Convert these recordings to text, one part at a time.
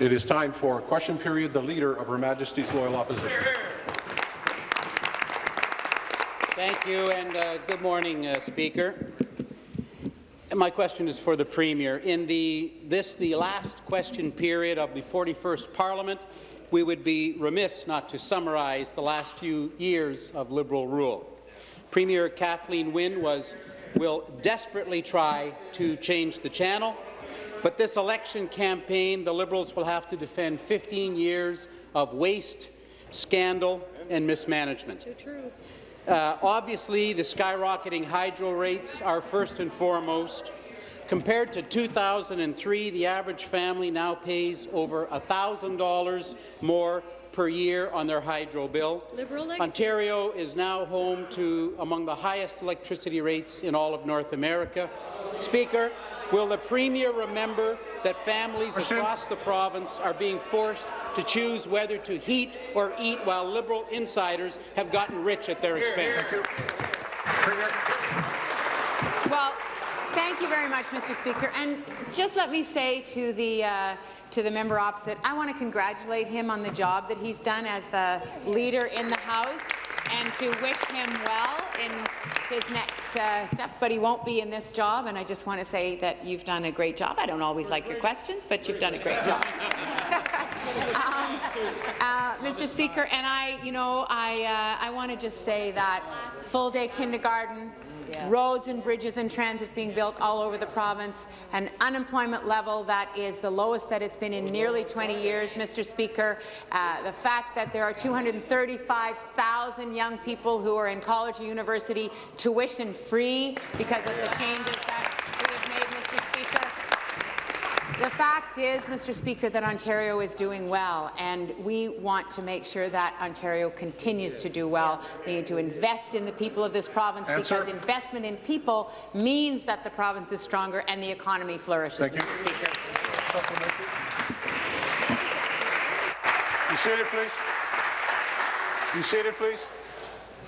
It is time for question period. The Leader of Her Majesty's Loyal Opposition. Thank you, and uh, good morning, uh, Speaker. My question is for the Premier. In the, this, the last question period of the 41st Parliament, we would be remiss not to summarize the last few years of Liberal rule. Premier Kathleen Wynne was, will desperately try to change the channel, but this election campaign, the Liberals will have to defend 15 years of waste, scandal and mismanagement. Uh, obviously, the skyrocketing hydro rates are first and foremost. Compared to 2003, the average family now pays over $1,000 more per year on their hydro bill. Ontario is now home to among the highest electricity rates in all of North America. Speaker, will the Premier remember that families across the province are being forced to choose whether to heat or eat while Liberal insiders have gotten rich at their expense? Well, Thank you very much, Mr. Speaker. And just let me say to the uh, to the member opposite, I want to congratulate him on the job that he's done as the leader in the House and to wish him well in his next uh, steps, but he won't be in this job, and I just want to say that you've done a great job. I don't always like your questions, but you've done a great job. um, uh, Mr. Speaker, and I, you know, I, uh, I want to just say that full-day kindergarten, yeah. roads and bridges and transit being built all over the province, an unemployment level that is the lowest that it's been in nearly 20 years, Mr. Speaker. Uh, the fact that there are 235,000 young people who are in college or university tuition-free because of the changes that the fact is, Mr. Speaker, that Ontario is doing well, and we want to make sure that Ontario continues to do well. We need to invest in the people of this province Answer. because investment in people means that the province is stronger and the economy flourishes, Thank Mr. You. Speaker. You seated, please. You seated, please.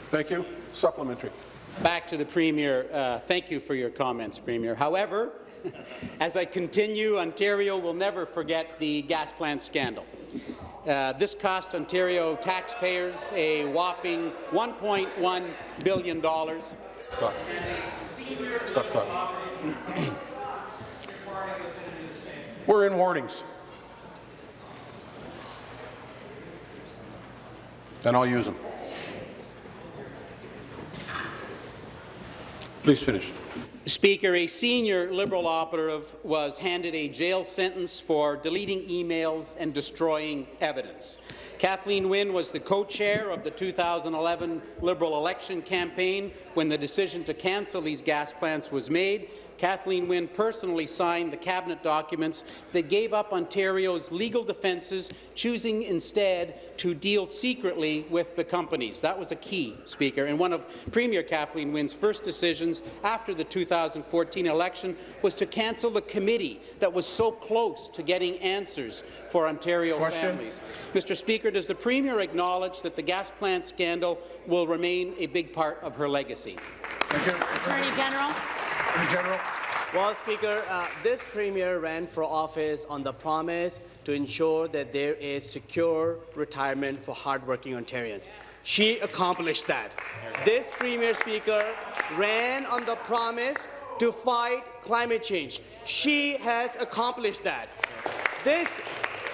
Thank you. Supplementary. Back to the Premier. Uh, thank you for your comments, Premier. However, As I continue, Ontario will never forget the gas plant scandal. Uh, this cost Ontario taxpayers a whopping $1.1 billion. Stop. Stop, stop. We're in warnings. Then I'll use them. Please finish. Speaker, a senior Liberal operative was handed a jail sentence for deleting emails and destroying evidence. Kathleen Wynne was the co-chair of the 2011 Liberal election campaign when the decision to cancel these gas plants was made, Kathleen Wynne personally signed the cabinet documents that gave up Ontario's legal defences, choosing instead to deal secretly with the companies. That was a key, Speaker, and one of Premier Kathleen Wynne's first decisions after the 2014 election was to cancel the committee that was so close to getting answers for Ontario Question. families. Mr. Speaker, does the Premier acknowledge that the gas plant scandal will remain a big part of her legacy? Thank you. Attorney General. General. Well, Speaker, uh, this Premier ran for office on the promise to ensure that there is secure retirement for hardworking Ontarians. She accomplished that. This Premier Speaker ran on the promise to fight climate change. She has accomplished that. This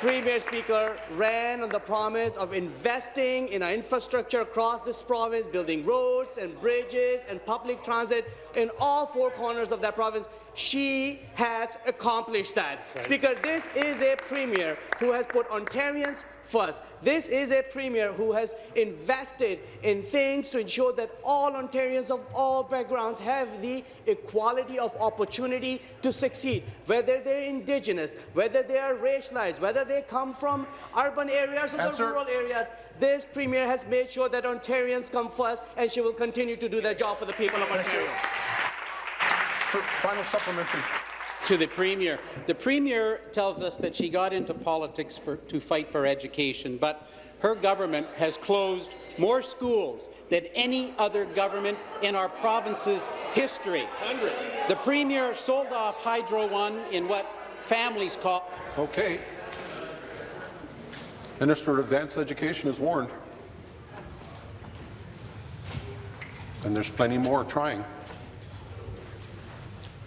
Premier Speaker ran on the promise of investing in our infrastructure across this province, building roads and bridges and public transit in all four corners of that province. She has accomplished that. Right. Speaker, this is a Premier who has put Ontarians first. This is a Premier who has invested in things to ensure that all Ontarians of all backgrounds have the equality of opportunity to succeed, whether they're Indigenous, whether they are racialized, whether they come from urban areas or the rural areas. This Premier has made sure that Ontarians come first, and she will continue to do that job for the people of Ontario. Final supplementary to the Premier. The Premier tells us that she got into politics for, to fight for education, but her government has closed more schools than any other government in our province's history. The Premier sold off Hydro One in what families call— Okay. Minister of Advanced Education is warned. And there's plenty more trying.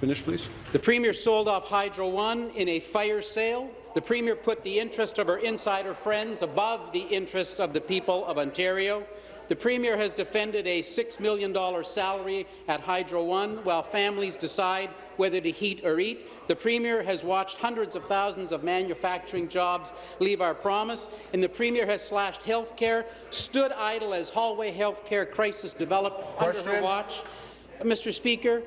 Finish, please. The Premier sold off Hydro One in a fire sale. The Premier put the interest of her insider friends above the interests of the people of Ontario. The Premier has defended a $6 million salary at Hydro One while families decide whether to heat or eat. The Premier has watched hundreds of thousands of manufacturing jobs leave our promise, and the Premier has slashed health care, stood idle as hallway health care crisis developed under her watch. Uh, Mr. Speaker,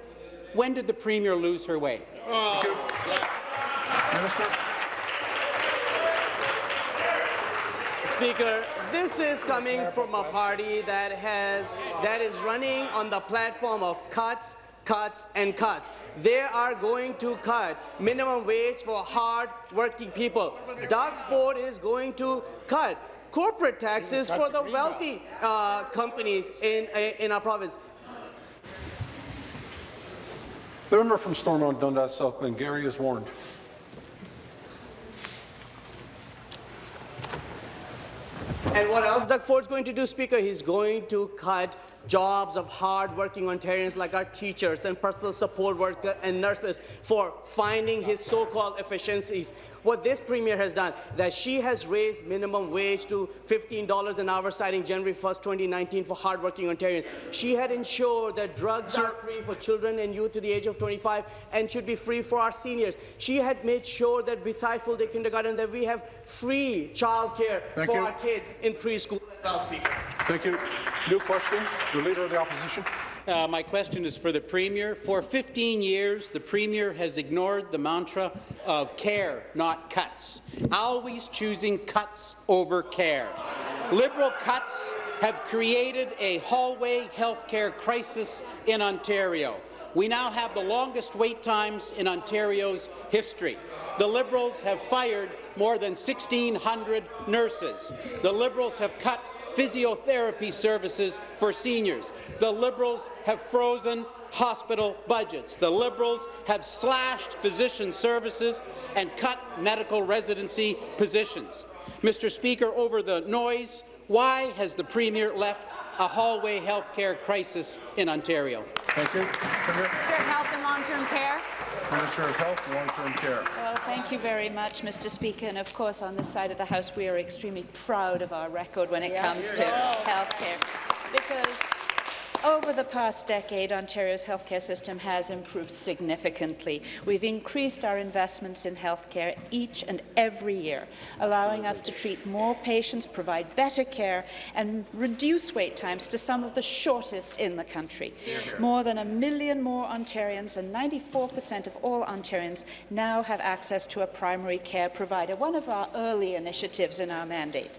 when did the Premier lose her way? Minister. Speaker, this is coming from a party that has that is running on the platform of cuts, cuts, and cuts. They are going to cut minimum wage for hard-working people. Doug Ford is going to cut corporate taxes for the wealthy uh, companies in, in our province. The member from Stormont Dundas South Glengarry is warned. And what else Doug Ford's going to do, Speaker? He's going to cut jobs of hard-working Ontarians like our teachers and personal support workers and nurses for finding his so-called efficiencies. What this Premier has done, that she has raised minimum wage to $15 an hour, citing January 1st, 2019 for hard-working Ontarians. She had ensured that drugs are free for children and youth to the age of 25 and should be free for our seniors. She had made sure that beside full-day kindergarten that we have free childcare Thank for you. our kids in preschool as well, Speaker. Thank you. New question, the Leader of the Opposition. Uh, my question is for the Premier. For 15 years, the Premier has ignored the mantra of care, not cuts, always choosing cuts over care. Liberal cuts have created a hallway healthcare crisis in Ontario. We now have the longest wait times in Ontario's history. The Liberals have fired more than 1,600 nurses. The Liberals have cut physiotherapy services for seniors. The Liberals have frozen hospital budgets. The Liberals have slashed physician services and cut medical residency positions. Mr. Speaker, over the noise, why has the Premier left a hallway health care crisis in Ontario? Thank you. Premier. Minister Health and Long-Term Care. Minister of Health and Long-Term Care. Well, thank you very much, Mr. Speaker. And of course, on this side of the House, we are extremely proud of our record when it comes to healthcare, because over the past decade, Ontario's healthcare system has improved significantly. We've increased our investments in healthcare each and every year, allowing us to treat more patients, provide better care, and reduce wait times to some of the shortest in the country. More than a million more Ontarians and 94% of all Ontarians now have access to a primary care provider, one of our early initiatives in our mandate.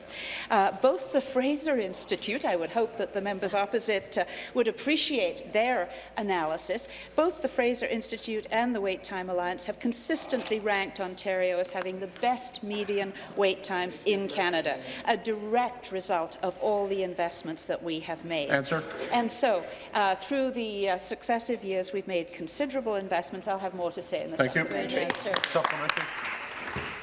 Uh, both the Fraser Institute, I would hope that the members opposite uh, would appreciate their analysis, both the Fraser Institute and the Wait Time Alliance have consistently ranked Ontario as having the best median wait times in Canada, a direct result of all the investments that we have made. Answer. And so, uh, through the uh, successive years, we've made considerable investments. I'll have more to say in the Thank you. supplementary.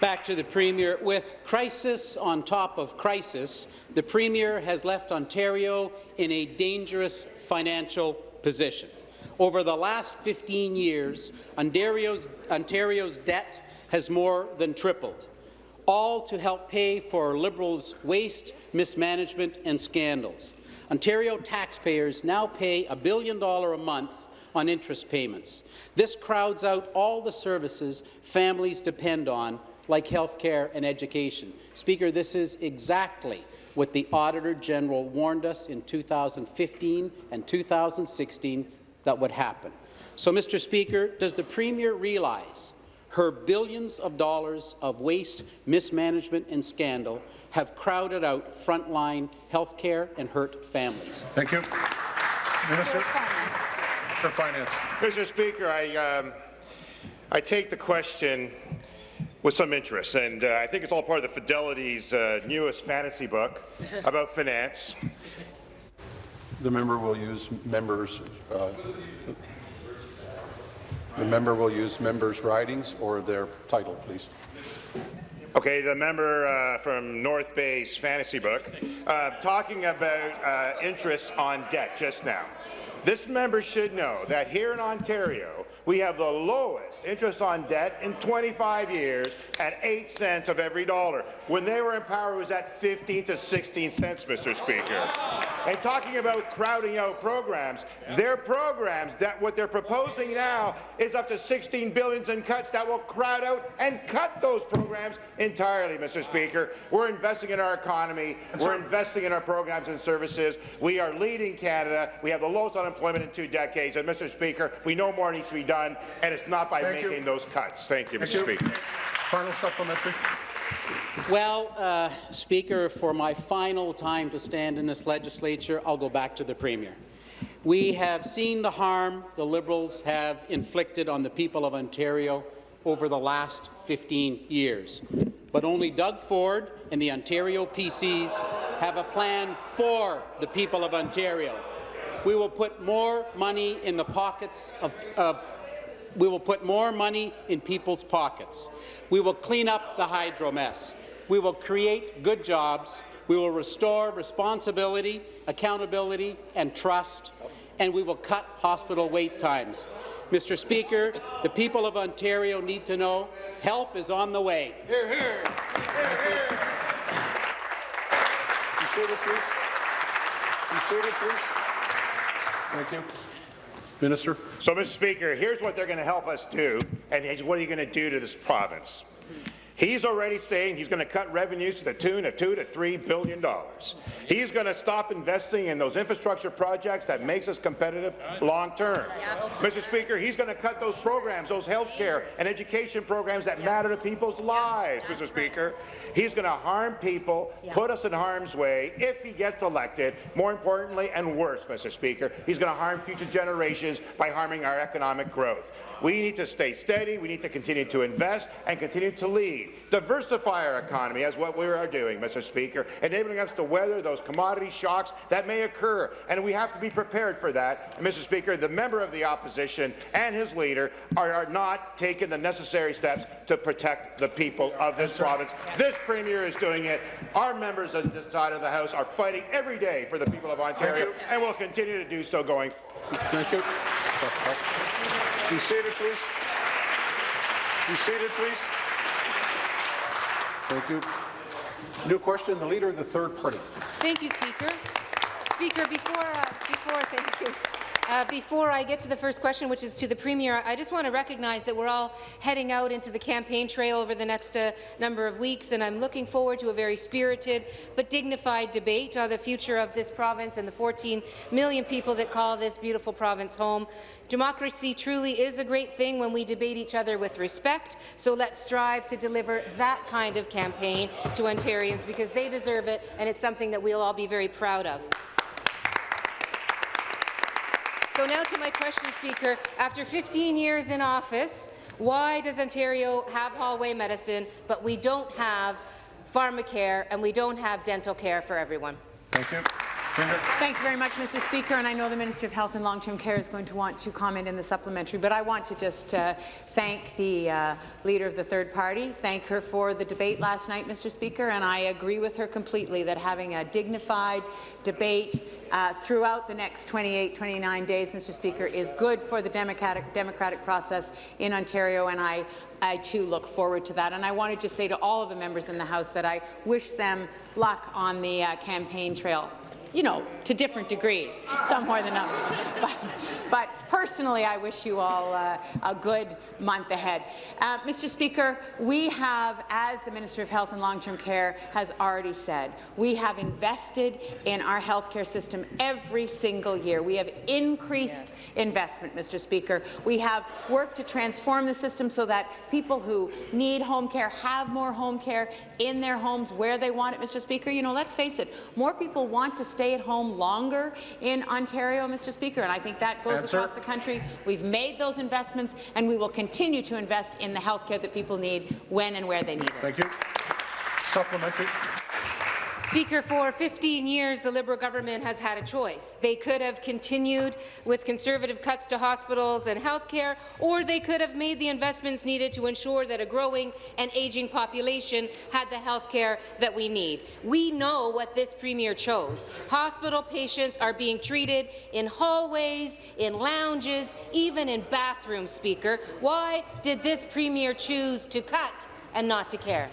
Back to the Premier. With crisis on top of crisis, the Premier has left Ontario in a dangerous financial position. Over the last 15 years, Ontario's, Ontario's debt has more than tripled, all to help pay for Liberals' waste, mismanagement and scandals. Ontario taxpayers now pay a billion dollar a month on interest payments. This crowds out all the services families depend on, like health care and education. Speaker, this is exactly what the Auditor General warned us in 2015 and 2016 that would happen. So, Mr. Speaker, does the Premier realize her billions of dollars of waste, mismanagement and scandal have crowded out frontline health care and hurt families? Thank you. Minister for Finance. Mr. Speaker, I, um, I take the question with some interest, and uh, I think it's all part of the Fedeli's uh, newest fantasy book about finance. The member will use members. Uh, the member will use members' writings or their title, please. Okay, the member uh, from North Bay's fantasy book, uh, talking about uh, interest on debt just now. This member should know that here in Ontario, we have the lowest interest on debt in 25 years at 8 cents of every dollar. When they were in power, it was at 15 to 16 cents, Mr. Speaker. And talking about crowding out programs, their programs, that what they're proposing now is up to 16 billions in cuts that will crowd out and cut those programs entirely, Mr. Speaker. We're investing in our economy. We're investing in our programs and services. We are leading Canada. We have the lowest unemployment in two decades. And, Mr. Speaker, we know more needs to be done, and it's not by Thank you. making those cuts. Thank you, Thank Mr. you. Speaker. Final supplementary. Well, uh, Speaker, for my final time to stand in this legislature, I'll go back to the Premier. We have seen the harm the Liberals have inflicted on the people of Ontario over the last 15 years. But only Doug Ford and the Ontario PCs have a plan for the people of Ontario. We will put more money in the pockets of, of we will put more money in people's pockets. We will clean up the hydro mess. We will create good jobs. We will restore responsibility, accountability, and trust, and we will cut hospital wait times. Mr. Speaker, the people of Ontario need to know help is on the way. Be seated, please. Be seated, please. Thank you. Minister. So, Mr. Speaker, here's what they're going to help us do, and what are you going to do to this province? He's already saying he's going to cut revenues to the tune of two to three billion dollars. He's going to stop investing in those infrastructure projects that makes us competitive long term. Mr. Speaker, he's going to cut those programs, those health care and education programs that matter to people's lives, Mr. Speaker. He's going to harm people, put us in harm's way if he gets elected. More importantly, and worse, Mr. Speaker, he's going to harm future generations by harming our economic growth. We need to stay steady. We need to continue to invest and continue to lead. Diversify our economy as what we are doing, Mr. Speaker, enabling us to weather those commodity shocks that may occur, and we have to be prepared for that. And, Mr. Speaker, the member of the opposition and his leader are, are not taking the necessary steps to protect the people of this province. This Premier is doing it. Our members on this side of the House are fighting every day for the people of Ontario, and will continue to do so going Thank you. Be seated, please. Be seated, please. Thank you. New question, the Leader of the Third Party. Thank you, Speaker. Speaker, before, uh, before, thank you. Uh, before I get to the first question, which is to the Premier, I just want to recognize that we're all heading out into the campaign trail over the next uh, number of weeks, and I'm looking forward to a very spirited but dignified debate on the future of this province and the 14 million people that call this beautiful province home. Democracy truly is a great thing when we debate each other with respect, so let's strive to deliver that kind of campaign to Ontarians because they deserve it, and it's something that we'll all be very proud of. So now to my question, Speaker. After 15 years in office, why does Ontario have hallway medicine, but we don't have pharmacare and we don't have dental care for everyone? Thank you. Thank you very much, Mr. Speaker, and I know the Minister of Health and Long-Term Care is going to want to comment in the supplementary, but I want to just uh, thank the uh, Leader of the Third Party, thank her for the debate last night, Mr. Speaker, and I agree with her completely that having a dignified debate uh, throughout the next 28, 29 days, Mr. Speaker, is good for the democratic, democratic process in Ontario, and I I too look forward to that. And I want to just say to all of the members in the House that I wish them luck on the uh, campaign trail you know, to different degrees, some more than others. But, but personally, I wish you all uh, a good month ahead. Uh, Mr. Speaker, we have, as the Minister of Health and Long-Term Care has already said, we have invested in our healthcare system every single year. We have increased investment, Mr. Speaker. We have worked to transform the system so that people who need home care have more home care in their homes where they want it, Mr. Speaker. You know, let's face it, more people want to stay at home longer in Ontario, Mr. Speaker, and I think that goes Answer. across the country. We've made those investments, and we will continue to invest in the health care that people need when and where they need it. Thank you. Supplementary. Speaker, for 15 years, the Liberal government has had a choice. They could have continued with Conservative cuts to hospitals and health care, or they could have made the investments needed to ensure that a growing and aging population had the health care that we need. We know what this Premier chose. Hospital patients are being treated in hallways, in lounges, even in bathrooms, Speaker. Why did this Premier choose to cut and not to care?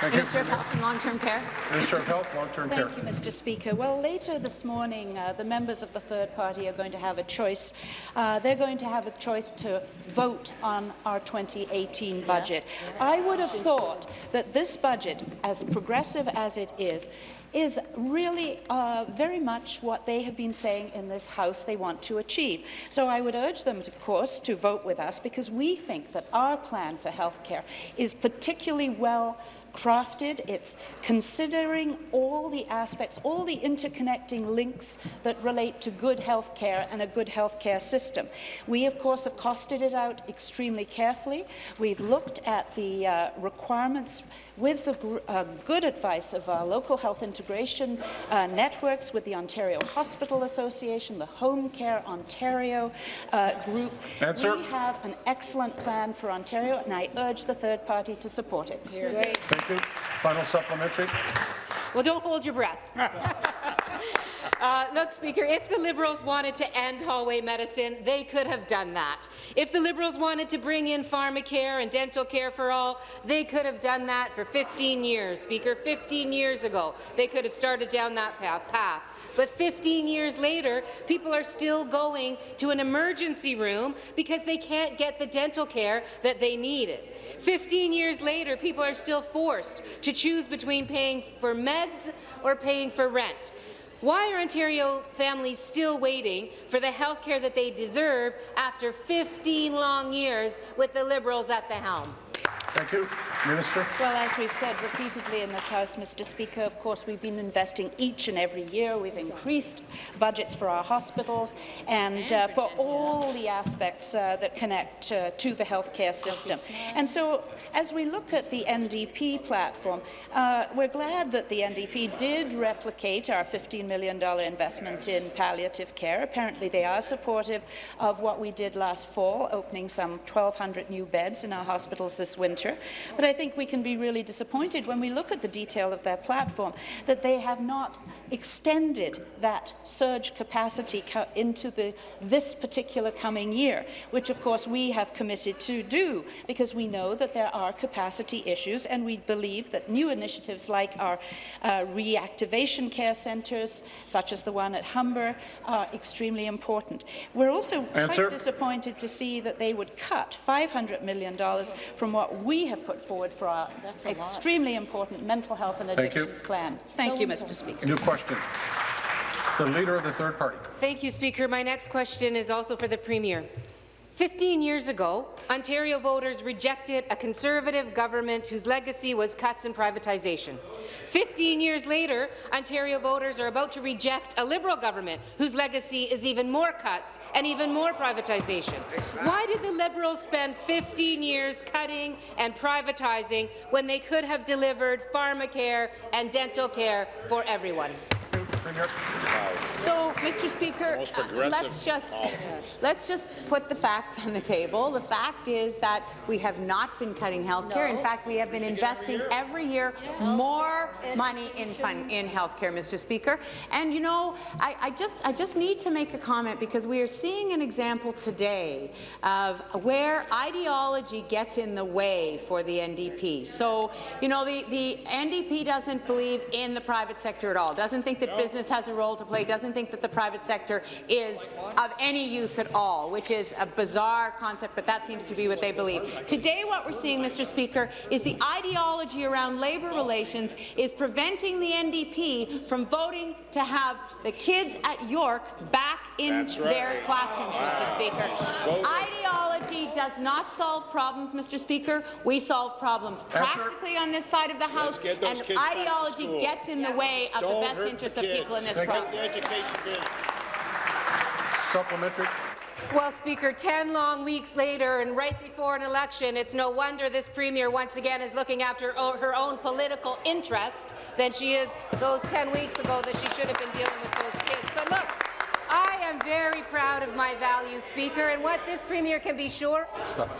Thank you. Minister of Health and Long-Term Care. Minister of Health, Long-Term Care. Thank you, Mr. Speaker. Well, later this morning, uh, the members of the third party are going to have a choice. Uh, they're going to have a choice to vote on our 2018 budget. I would have thought that this budget, as progressive as it is, is really uh, very much what they have been saying in this House they want to achieve. So I would urge them, of course, to vote with us because we think that our plan for health care is particularly well crafted. It's considering all the aspects, all the interconnecting links that relate to good health care and a good health care system. We, of course, have costed it out extremely carefully. We've looked at the uh, requirements with the uh, good advice of our local health integration uh, networks, with the Ontario Hospital Association, the Home Care Ontario uh, group. Answer. We have an excellent plan for Ontario, and I urge the third party to support it. Great. Thank you. Final supplementary. Well, don't hold your breath. Uh, look, Speaker, if the Liberals wanted to end hallway medicine, they could have done that. If the Liberals wanted to bring in pharmacare and dental care for all, they could have done that for 15 years, Speaker. 15 years ago, they could have started down that path. But 15 years later, people are still going to an emergency room because they can't get the dental care that they needed. 15 years later, people are still forced to choose between paying for meds or paying for rent. Why are Ontario families still waiting for the health care that they deserve after 15 long years with the Liberals at the helm? Thank you. Minister. Well, as we've said repeatedly in this House, Mr. Speaker, of course, we've been investing each and every year. We've increased budgets for our hospitals and uh, for all the aspects uh, that connect uh, to the healthcare system. And so, as we look at the NDP platform, uh, we're glad that the NDP did replicate our $15 million investment in palliative care. Apparently, they are supportive of what we did last fall, opening some 1,200 new beds in our hospitals this winter. But I think we can be really disappointed when we look at the detail of their platform that they have not extended that surge capacity into the, this particular coming year, which of course we have committed to do because we know that there are capacity issues and we believe that new initiatives like our uh, reactivation care centres, such as the one at Humber, are extremely important. We're also Answer. quite disappointed to see that they would cut $500 million from what we have put forward for our extremely important mental health and Thank addictions plan. Thank you, Mr. Speaker. New question. The Leader of the Third Party. Thank you, Speaker. My next question is also for the Premier. 15 years ago, Ontario voters rejected a Conservative government whose legacy was cuts and privatization. 15 years later, Ontario voters are about to reject a Liberal government whose legacy is even more cuts and even more privatization. Why did the Liberals spend 15 years cutting and privatizing when they could have delivered pharmacare and dental care for everyone? Premier. So, Mr. Speaker, Most uh, progressive let's just policies. let's just put the facts on the table. The fact is that we have not been cutting health care. In fact, we have been investing every year more money in fun, in health care, Mr. Speaker. And you know, I, I just I just need to make a comment because we are seeing an example today of where ideology gets in the way for the NDP. So, you know, the, the NDP doesn't believe in the private sector at all, doesn't think that business has a role to play, doesn't think that the private sector is of any use at all, which is a bizarre concept, but that seems to be what they believe. Today, what we're seeing, Mr. Speaker, is the ideology around labour relations is preventing the NDP from voting to have the kids at York back in right. their classrooms, Mr. Speaker. Ideology does not solve problems, Mr. Speaker. We solve problems practically on this side of the House, and kids back to ideology gets in the way of the Don't best interests the of people in this Thank you. The province. Supplementary. Well, Speaker, 10 long weeks later and right before an election, it's no wonder this Premier once again is looking after her own political interest than she is those 10 weeks ago that she should have been dealing with those kids. But look, I am very proud of my values, Speaker, and what this Premier can be sure Stop,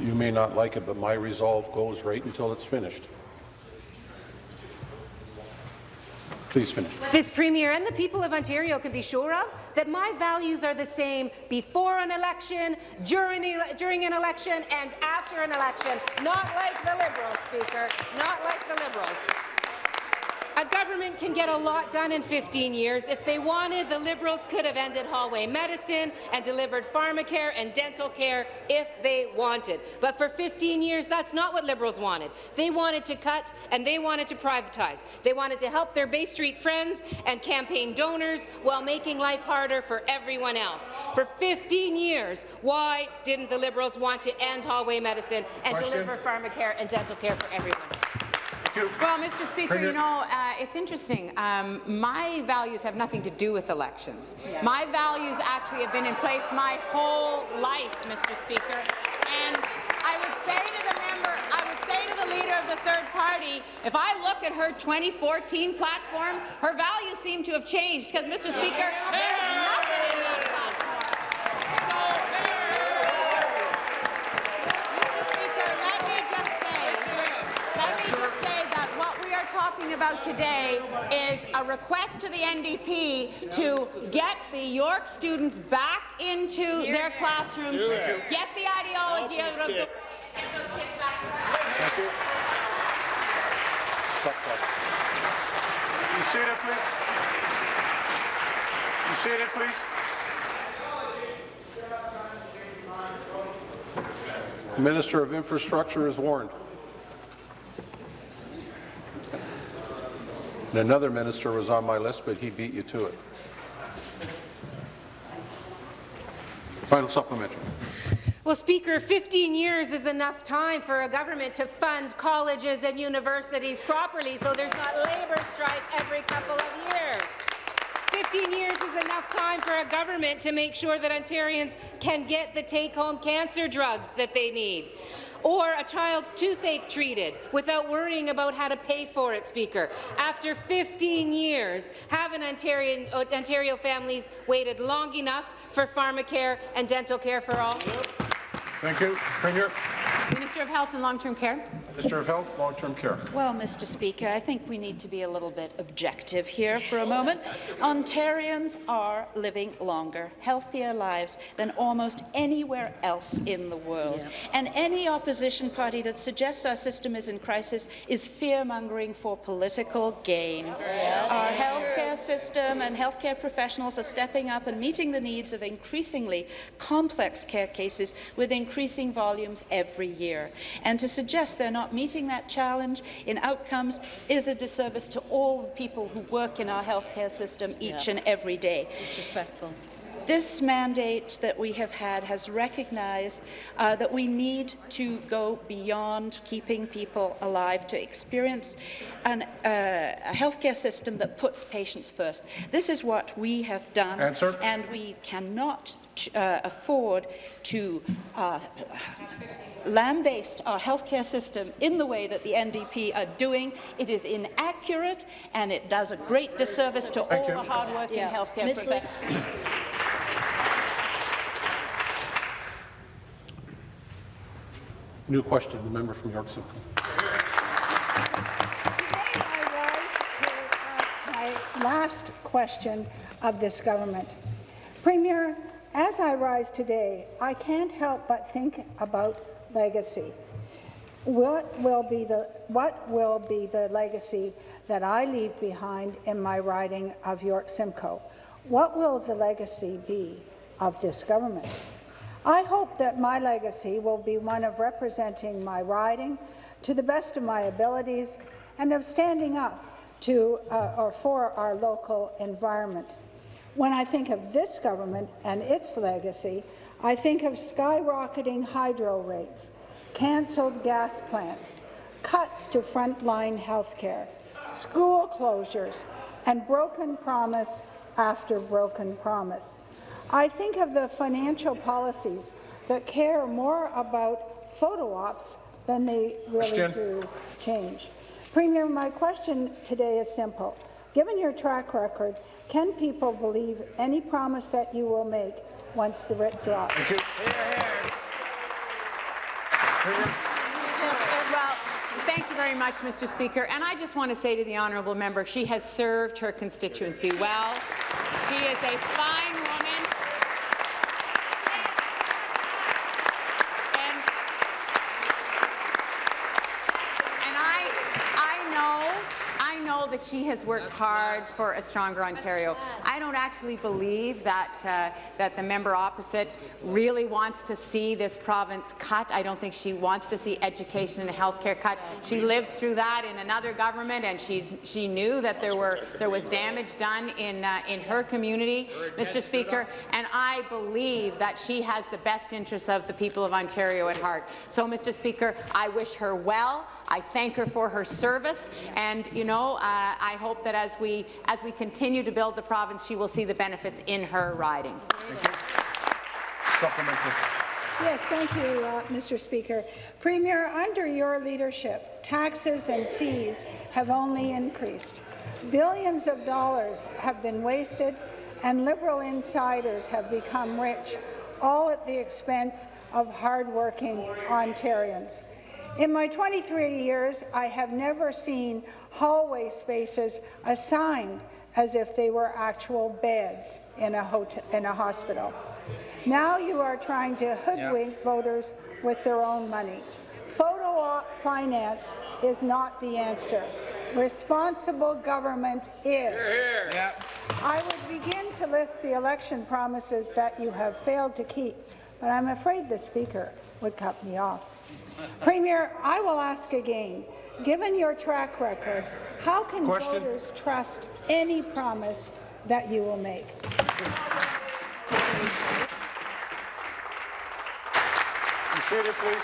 You may not like it, but my resolve goes right until it's finished. Please finish. This Premier and the people of Ontario can be sure of that my values are the same before an election, during, ele- during an election, and after an election. Not like the Liberals, Speaker. Not like the Liberals. A government can get a lot done in 15 years. If they wanted, the Liberals could have ended hallway medicine and delivered pharmacare and dental care if they wanted. But for 15 years, that's not what Liberals wanted. They wanted to cut and they wanted to privatize. They wanted to help their Bay Street friends and campaign donors while making life harder for everyone else. For 15 years, why didn't the Liberals want to end hallway medicine and Question? deliver pharmacare and dental care for everyone? Thank you. Well, Mr. Speaker, Premier. you know, uh, it's interesting. Um, my values have nothing to do with elections. My values actually have been in place my whole life, Mr. Speaker. And I would say to the member, I would say to the leader of the third party, if I look at her 2014 platform, her values seem to have changed because, Mr. Speaker, there's nothing in that platform. Mr. are talking about today is a request to the NDP to get the York students back into their classrooms, get the ideology out of the... Thank you. Stop, stop. You seated, please. You seated, please. Minister of Infrastructure is warned. And another minister was on my list, but he beat you to it. Final supplementary. Well, Speaker, 15 years is enough time for a government to fund colleges and universities properly so there's not labour strife every couple of years. 15 years is enough time for a government to make sure that Ontarians can get the take-home cancer drugs that they need or a child's toothache treated without worrying about how to pay for it, Speaker. After 15 years, haven't Ontarian, uh, Ontario families waited long enough for pharmacare and dental care for all? Thank you. Premier. Minister of Health and Long-Term Care. Minister of Health, Long-Term Care. Well, Mr. Speaker, I think we need to be a little bit objective here for a moment. Ontarians are living longer, healthier lives than almost anywhere else in the world. And any opposition party that suggests our system is in crisis is fear-mongering for political gain. Our healthcare system and healthcare professionals are stepping up and meeting the needs of increasingly complex care cases with increasing volumes every year. And to suggest they're not meeting that challenge in outcomes is a disservice to all the people who work in our healthcare system each and every day. Disrespectful. This mandate that we have had has recognized uh, that we need to go beyond keeping people alive to experience an, uh, a healthcare system that puts patients first. This is what we have done, Answer. and we cannot uh, afford to uh, lambaste our uh, healthcare system in the way that the NDP are doing. It is inaccurate, and it does a great disservice to Thank all you. the hardworking Yeah. healthcare Ms. Professionals. New question, the member from York Simcoe. Today I rise to ask my last question of this government. Premier, as I rise today, I can't help but think about legacy. What will be the what will be the legacy that I leave behind in my riding of York Simcoe? What will the legacy be of this government? I hope that my legacy will be one of representing my riding to the best of my abilities and of standing up to uh, or for our local environment. When I think of this government and its legacy, I think of skyrocketing hydro rates, cancelled gas plants, cuts to frontline health care, school closures, and broken promise after broken promise. I think of the financial policies that care more about photo ops than they really Question. do change. Premier, my question today is simple. Given your track record, can people believe any promise that you will make once the writ drops? Thank you. Premier. Well, thank you very much, Mr. Speaker. And I just want to say to the honourable member, she has served her constituency well. She is a fine woman. And, and I, I know, I know that she has worked hard for a stronger Ontario. I don't actually believe that uh, that the member opposite really wants to see this province cut. I don't think she wants to see education and healthcare cut. She lived through that in another government, and she's she knew that there were there was damage done in uh, in her community, Mr. Speaker. And I believe that she has the best interests of the people of Ontario at heart. So, Mr. Speaker, I wish her well. I thank her for her service, and you know, uh, I hope that as we as we continue to build the province, she will see the benefits in her riding. Supplementary. Yes, thank you, uh, Mr. Speaker. Premier, under your leadership, taxes and fees have only increased. Billions of dollars have been wasted, and Liberal insiders have become rich, all at the expense of hardworking Ontarians. In my 23 years, I have never seen hallway spaces assigned as if they were actual beds in a, hotel, in a hospital. Now you are trying to hoodwink voters with their own money. Photo op finance is not the answer. Responsible government is. I would begin to list the election promises that you have failed to keep, but I'm afraid the Speaker would cut me off. Premier, I will ask again, given your track record, how can Question. voters trust any promise that you will make? Be seated, please.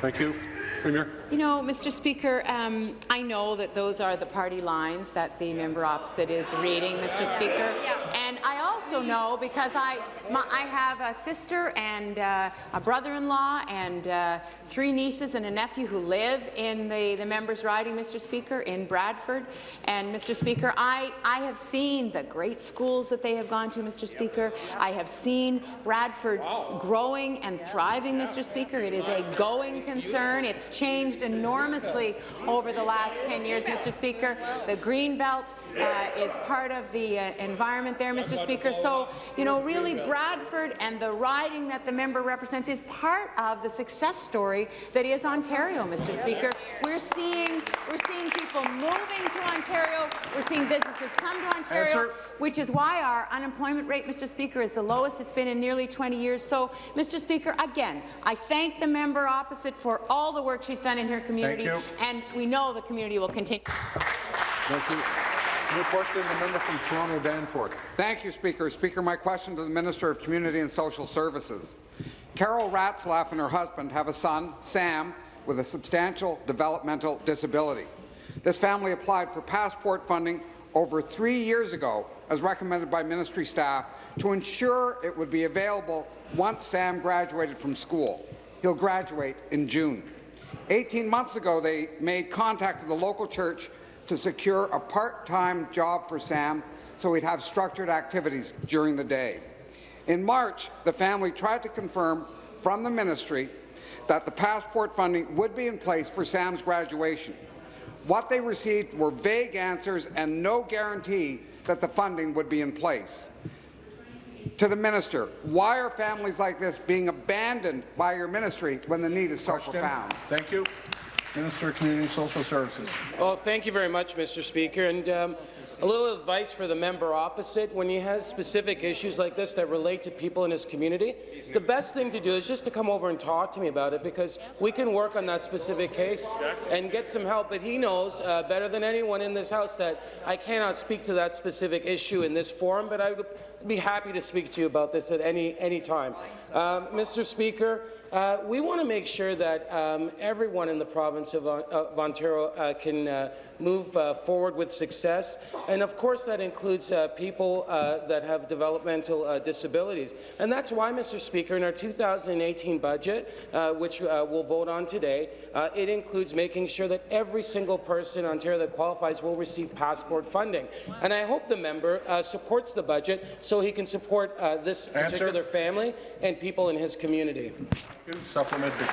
Thank you. Premier. You know, Mr. Speaker, um, I know that those are the party lines that the member opposite is reading, Mr. Speaker. And I also know because I, my, I have a sister and uh, a brother-in-law and uh, three nieces and a nephew who live in the, the members' riding, Mr. Speaker, in Bradford. And Mr. Speaker, I, I have seen the great schools that they have gone to, Mr. Speaker. I have seen Bradford growing and thriving, Mr. Speaker. It is a going concern. It's changed enormously over the last 10 years, Mr. Speaker. The green belt uh, is part of the uh, environment there, Mr. Speaker. So, you know, really Bradford and the riding that the member represents is part of the success story that is Ontario, Mr. Speaker. We're seeing we're seeing people moving to Ontario. We're seeing businesses come to Ontario, Answer. which is why our unemployment rate, Mr. Speaker, is the lowest it's been in nearly 20 years. So, Mr. Speaker, again, I thank the member opposite for all the work she's done in her community, you. and we know the community will continue. Thank you. New question, the member from Toronto Danforth. Thank you, Speaker. Speaker, my question to the Minister of Community and Social Services. Carol Ratzlaff and her husband have a son, Sam, with a substantial developmental disability. This family applied for passport funding over three years ago, as recommended by ministry staff, to ensure it would be available once Sam graduated from school. He'll graduate in June. 18 months ago, they made contact with the local church to secure a part-time job for Sam so he'd have structured activities during the day. In March, the family tried to confirm from the ministry that the passport funding would be in place for Sam's graduation. What they received were vague answers and no guarantee that the funding would be in place. To the minister, why are families like this being abandoned by your ministry when the need is so Question. profound? Thank you. Minister of Community and Social Services. Well, thank you very much, Mr. Speaker. And um, a little advice for the member opposite. When he has specific issues like this that relate to people in his community, the best thing to do is just to come over and talk to me about it because we can work on that specific case and get some help. But he knows uh, better than anyone in this House that I cannot speak to that specific issue in this forum, but I would be happy to speak to you about this at any, any time. Um, Mr. Speaker, uh, we want to make sure that um, everyone in the province of, uh, of Ontario uh, can uh, move uh, forward with success, and of course that includes uh, people that have developmental disabilities. And that's why, Mr. Speaker, in our 2018 budget, which we'll vote on today, it includes making sure that every single person in Ontario that qualifies will receive passport funding. And I hope the member supports the budget so he can support this particular Answer. family and people in his community. Supplementary.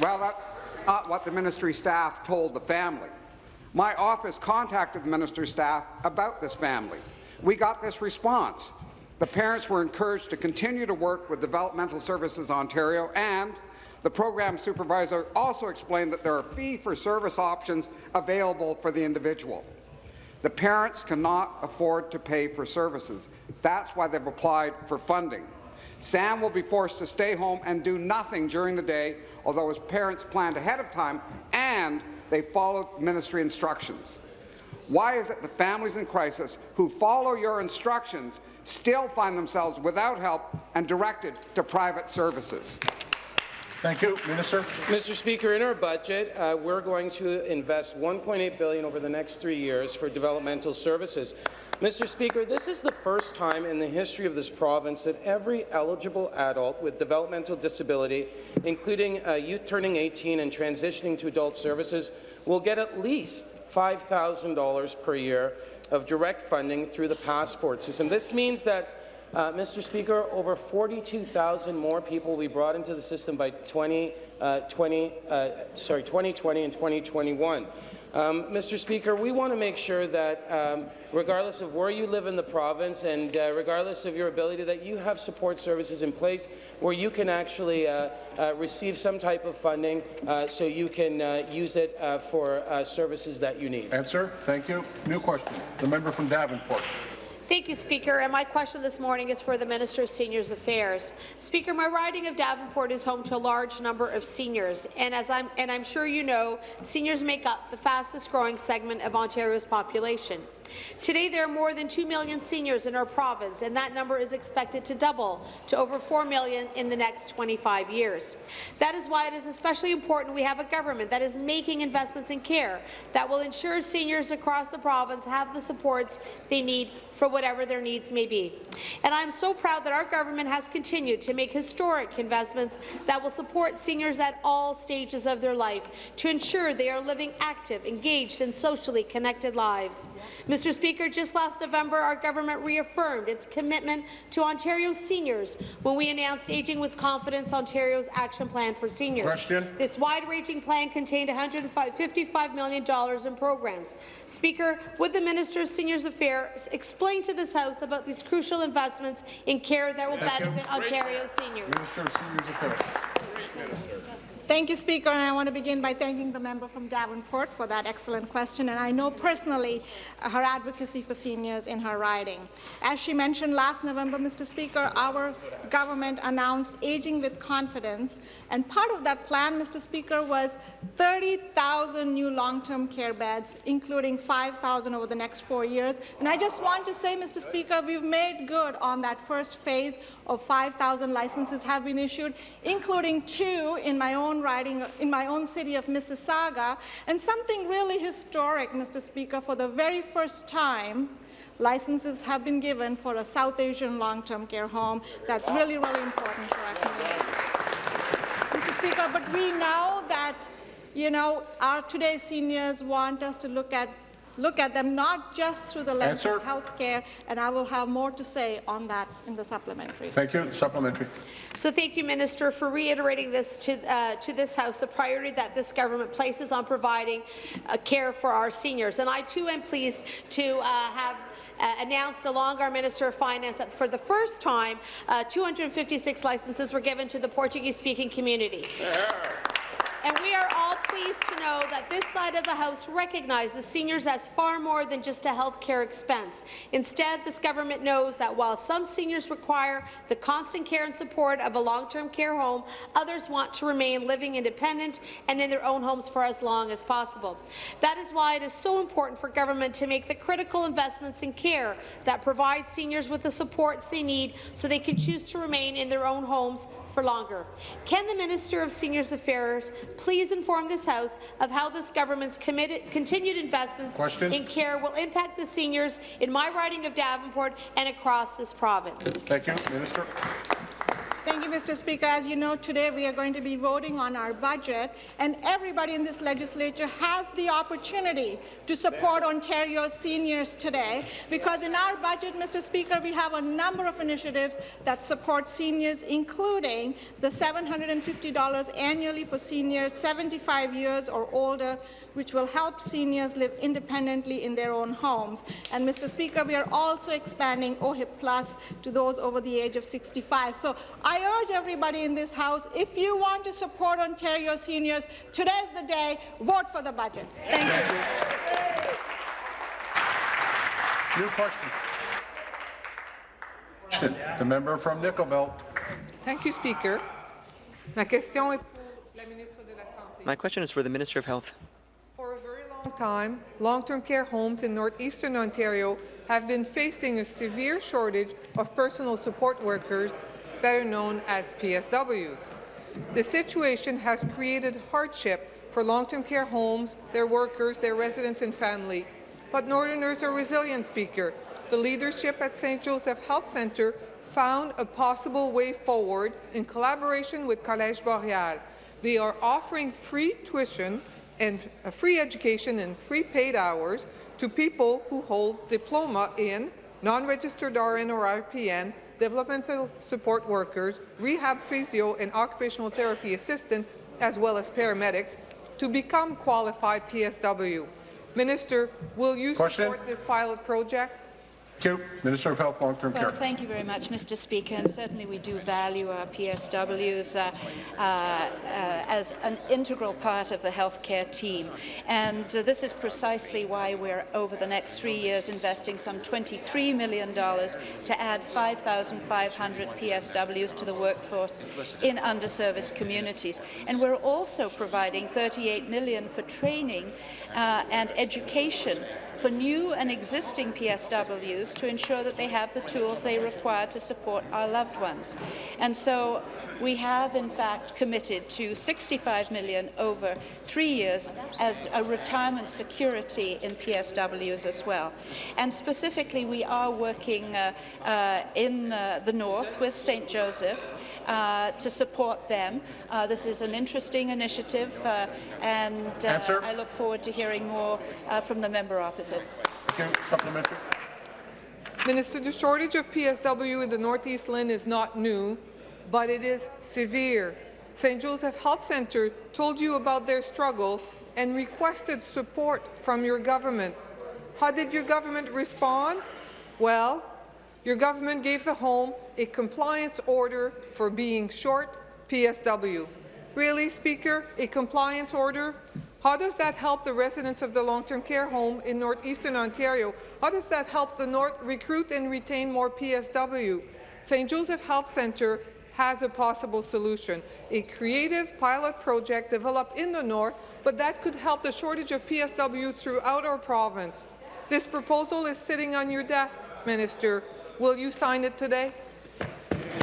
Well, that's not what the ministry staff told the family. My office contacted the minister's staff about this family. We got this response. The parents were encouraged to continue to work with Developmental Services Ontario and the program supervisor also explained that there are fee-for-service options available for the individual. The parents cannot afford to pay for services. That's why they've applied for funding. Sam will be forced to stay home and do nothing during the day, although his parents planned ahead of time and they followed ministry instructions. Why is it the families in crisis who follow your instructions still find themselves without help and directed to private services? Thank you. Minister. Mr. Speaker, in our budget, uh, we're going to invest 1.8 billion over the next three years for developmental services. Mr. Speaker, this is the first time in the history of this province that every eligible adult with developmental disability, including uh, youth turning 18 and transitioning to adult services, will get at least $5,000 per year of direct funding through the passport system. This means that uh, Mr. Speaker, over 42,000 more people will be brought into the system by 20, uh, 20, uh, sorry, 2020 and 2021. Um, Mr. Speaker, we want to make sure that, um, regardless of where you live in the province and uh, regardless of your ability, that you have support services in place where you can actually uh, uh, receive some type of funding uh, so you can uh, use it uh, for services that you need. Answer. Thank you. New question. The member from Davenport. Thank you, Speaker. And my question this morning is for the Minister of Seniors Affairs. Speaker, my riding of Davenport is home to a large number of seniors, and as I'm and I'm sure you know, seniors make up the fastest-growing segment of Ontario's population. Today, there are more than 2 million seniors in our province, and that number is expected to double to over 4 million in the next 25 years. That is why it is especially important we have a government that is making investments in care that will ensure seniors across the province have the supports they need for whatever their needs may be. And I'm so proud that our government has continued to make historic investments that will support seniors at all stages of their life to ensure they are living active, engaged and socially connected lives. Mr. Speaker, just last November, our government reaffirmed its commitment to Ontario's seniors when we announced Aging with Confidence Ontario's Action Plan for Seniors. Question. This wide-ranging plan contained $155 million in programs. Speaker, would the Minister of Seniors Affairs explain to this House about these crucial investments in care that will Thank you. benefit Ontario's seniors? Minister of Seniors Affairs. Thank you, Speaker, and I want to begin by thanking the member from Davenport for that excellent question, and I know personally uh, her advocacy for seniors in her riding. As she mentioned last November, Mr. Speaker, our government announced Aging with Confidence, and part of that plan, Mr. Speaker, was 30,000 new long-term care beds, including 5,000 over the next four years. And I just want to say, Mr. Speaker, we've made good on that first phase of 5,000 licenses have been issued, including two in my own riding, in my own city of Mississauga, and something really historic, Mr. Speaker, for the very first time, licenses have been given for a South Asian long-term care home. That's really, really important for our community. Mr. Speaker, but we know that, you know, our today's seniors want us to look at look at them not just through the lens Answer. of health care, and I will have more to say on that in the supplementary. Thank you. Supplementary. So thank you, Minister, for reiterating this to, uh, to this House, the priority that this government places on providing uh, care for our seniors. And I, too, am pleased to uh, have uh, announced along our Minister of Finance that for the first time, uh, 256 licenses were given to the Portuguese-speaking community. And we are all pleased to know that this side of the House recognizes seniors as far more than just a health care expense. Instead, this government knows that while some seniors require the constant care and support of a long-term care home, others want to remain living independent and in their own homes for as long as possible. That is why it is so important for government to make the critical investments in care that provide seniors with the supports they need so they can choose to remain in their own homes for longer. Can the Minister of Seniors Affairs please inform this House of how this government's committed, continued investments Question. in care will impact the seniors in my riding of Davenport and across this province? Thank you. Minister. Thank you, Mr. Speaker. As you know, today we are going to be voting on our budget, and everybody in this legislature has the opportunity to support Ontario's seniors today, because in our budget, Mr. Speaker, we have a number of initiatives that support seniors, including the $750 annually for seniors 75 years or older, which will help seniors live independently in their own homes. And, Mr. Speaker, we are also expanding OHIP Plus to those over the age of 65. So I urge everybody in this House, if you want to support Ontario seniors, today's the day. Vote for the budget. Thank you. New question. The member from Nickel Belt. Thank you, Speaker. Ma question est pour la ministre de la Santé. My question is for the Minister of Health. For a very long time, long-term care homes in northeastern Ontario have been facing a severe shortage of personal support workers, better known as PSWs. The situation has created hardship for long-term care homes, their workers, their residents and family. But Northerners are resilient, Speaker. The leadership at St. Joseph Health Centre found a possible way forward in collaboration with Collège Boreal. They are offering free tuition and free education and free paid hours to people who hold diploma in non-registered RN or RPN, developmental support workers, rehab physio and occupational therapy assistant, as well as paramedics, to become qualified PSW. Minister, will you Question. support this pilot project? Thank you. Minister of Health, Long-Term Well, Care. thank you very much, Mr. Speaker, and certainly we do value our PSWs uh, uh, uh, as an integral part of the healthcare team. And this is precisely why we're, over the next three years, investing some $23 million to add 5,500 PSWs to the workforce in underserviced communities. And we're also providing 38 million for training uh, and education for new and existing PSWs to ensure that they have the tools they require to support our loved ones. And so we have, in fact, committed to 65 million over three years as a retirement security in PSWs as well. And specifically, we are working uh, uh, in uh, the north with St. Joseph's uh, to support them. Uh, this is an interesting initiative, uh, and I look forward to hearing more from the member opposite. Thank you. Supplementary. Minister, the shortage of PSW in the Northeast Lynn is not new, but it is severe. St. Joseph Health Centre told you about their struggle and requested support from your government. How did your government respond? Well, your government gave the home a compliance order for being short PSW. Really, Speaker, a compliance order? How does that help the residents of the long-term care home in northeastern Ontario? How does that help the North recruit and retain more PSW? St. Joseph Health Centre has a possible solution, a creative pilot project developed in the north, but that could help the shortage of PSW throughout our province. This proposal is sitting on your desk, Minister. Will you sign it today?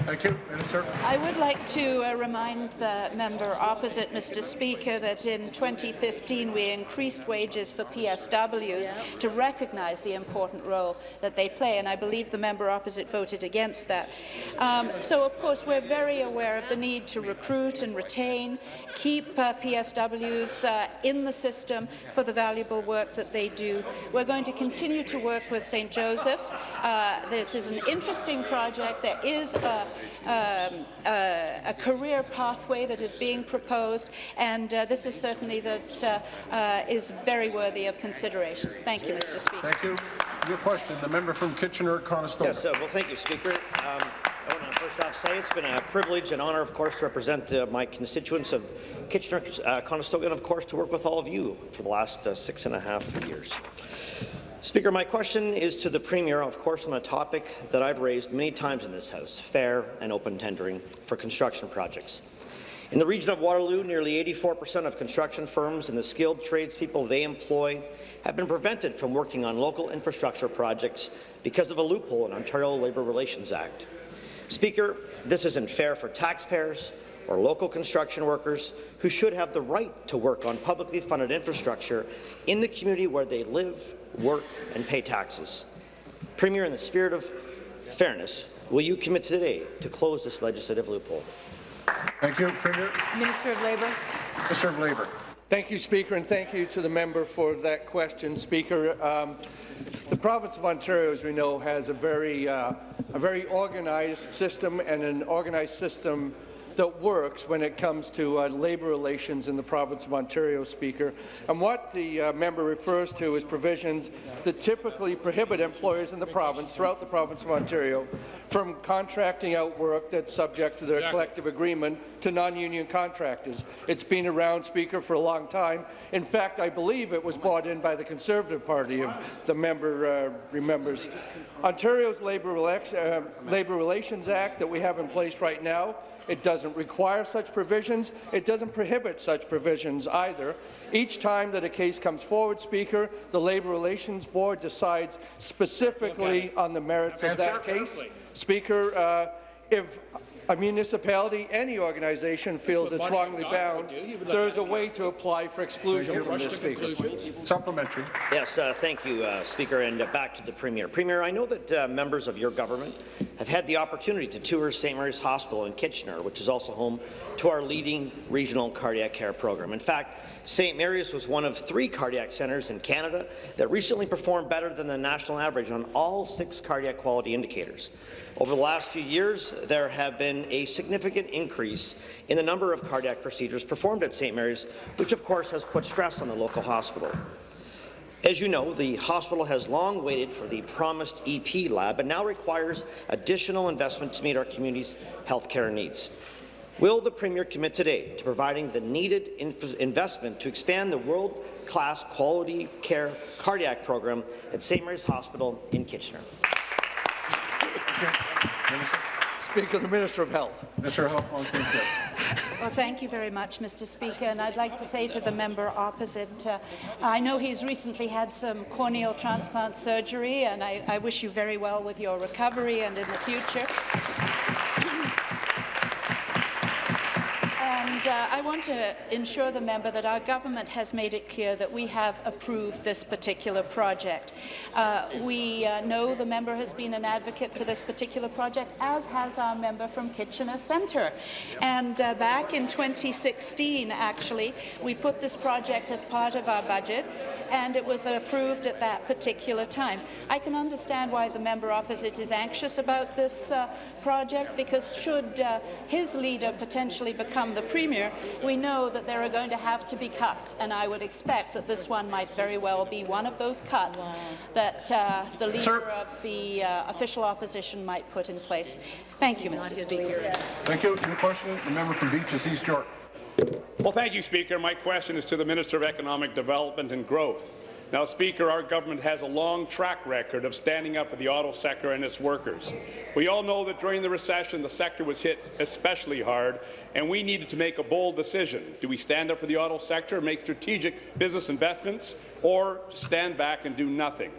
Thank you. Minister. I would like to uh, remind the member opposite, Mr. Speaker, that in 2015 we increased wages for PSWs to recognise the important role that they play, and I believe the member opposite voted against that. Um, so, of course, we're very aware of the need to recruit and retain, keep uh, PSWs uh, in the system for the valuable work that they do. We're going to continue to work with St. Joseph's. Uh, this is an interesting project. There is a, um, a, a career pathway that is being proposed, and uh, this is certainly that uh, uh, is very worthy of consideration. Thank you, Mr. Speaker. Thank you. Your question, the member from Kitchener-Conestoga. Yes, uh, well, thank you, Speaker. Um, I want to first First off, say it's been a privilege and honour, of course, to represent uh, my constituents of Kitchener, uh, Conestoga, and of course to work with all of you for the last uh, six and a half years. Speaker, my question is to the Premier, of course, on a topic that I've raised many times in this House, fair and open tendering for construction projects. In the region of Waterloo, nearly 84% of construction firms and the skilled tradespeople they employ have been prevented from working on local infrastructure projects because of a loophole in Ontario Labour Relations Act. Speaker, this isn't fair for taxpayers or local construction workers who should have the right to work on publicly funded infrastructure in the community where they live, work and pay taxes. Premier, in the spirit of fairness, will you commit today to close this legislative loophole? Thank you, Premier. Minister of Labour. Minister of Labour. Thank you, Speaker, and thank you to the member for that question, Speaker. Um, the province of Ontario, as we know, has a very, uh, a very organized system and an organized system that works when it comes to uh, labour relations in the province of Ontario, Speaker. And what the uh, member refers to is provisions that typically prohibit employers in the province, throughout the province of Ontario, from contracting out work that's subject to their exactly. collective agreement to non-union contractors. It's been around, Speaker, for a long time. In fact, I believe it was bought in by the Conservative Party, if the member uh, remembers. Ontario's Labour, uh, Labour Relations Act that we have in place right now it doesn't require such provisions. It doesn't prohibit such provisions either. Each time that a case comes forward, Speaker, the Labour Relations Board decides specifically on the merits of that case. Speaker, uh, if a municipality, any organization feels it's wrongly bound, there is a way to apply for exclusion from this, Speaker. Supplementary. Yes, uh, thank you, uh, Speaker, and uh, back to the Premier. Premier, I know that uh, members of your government have had the opportunity to tour St. Mary's Hospital in Kitchener, which is also home to our leading regional cardiac care program. In fact, St. Mary's was one of three cardiac centres in Canada that recently performed better than the national average on all six cardiac quality indicators. Over the last few years, there have been a significant increase in the number of cardiac procedures performed at St. Mary's, which of course has put stress on the local hospital. As you know, the hospital has long waited for the promised EP lab and now requires additional investment to meet our community's healthcare needs. Will the Premier commit today to providing the needed investment to expand the world-class quality care cardiac program at St. Mary's Hospital in Kitchener? Speaker, the Minister of Health. Minister of Health, Well, thank you very much, Mr. Speaker. And I'd like to say to the member opposite, uh, I know he's recently had some corneal transplant surgery, and I, I wish you very well with your recovery and in the future. And uh, I want to ensure the member that our government has made it clear that we have approved this particular project. Uh, we uh, know the member has been an advocate for this particular project, as has our member from Kitchener Centre. And uh, back in 2016, actually, we put this project as part of our budget, and it was approved at that particular time. I can understand why the member opposite is anxious about this uh, project, because should uh, his leader potentially become the premier, Premier, we know that there are going to have to be cuts, and I would expect that this one might very well be one of those cuts that uh, the leader Sir. of the uh, official opposition might put in place. Thank you, Mr. Speaker. Thank you. Your question, the member from Beaches East York. Well, thank you, Speaker. My question is to the Minister of Economic Development and Growth. Now, Speaker, our government has a long track record of standing up for the auto sector and its workers. We all know that during the recession, the sector was hit especially hard, and we needed to make a bold decision. Do we stand up for the auto sector, and make strategic business investments, or stand back and do nothing?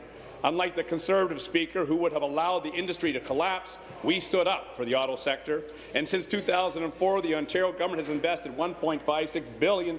Unlike the Conservative Speaker, who would have allowed the industry to collapse, we stood up for the auto sector. And since 2004, the Ontario government has invested $1.56 billion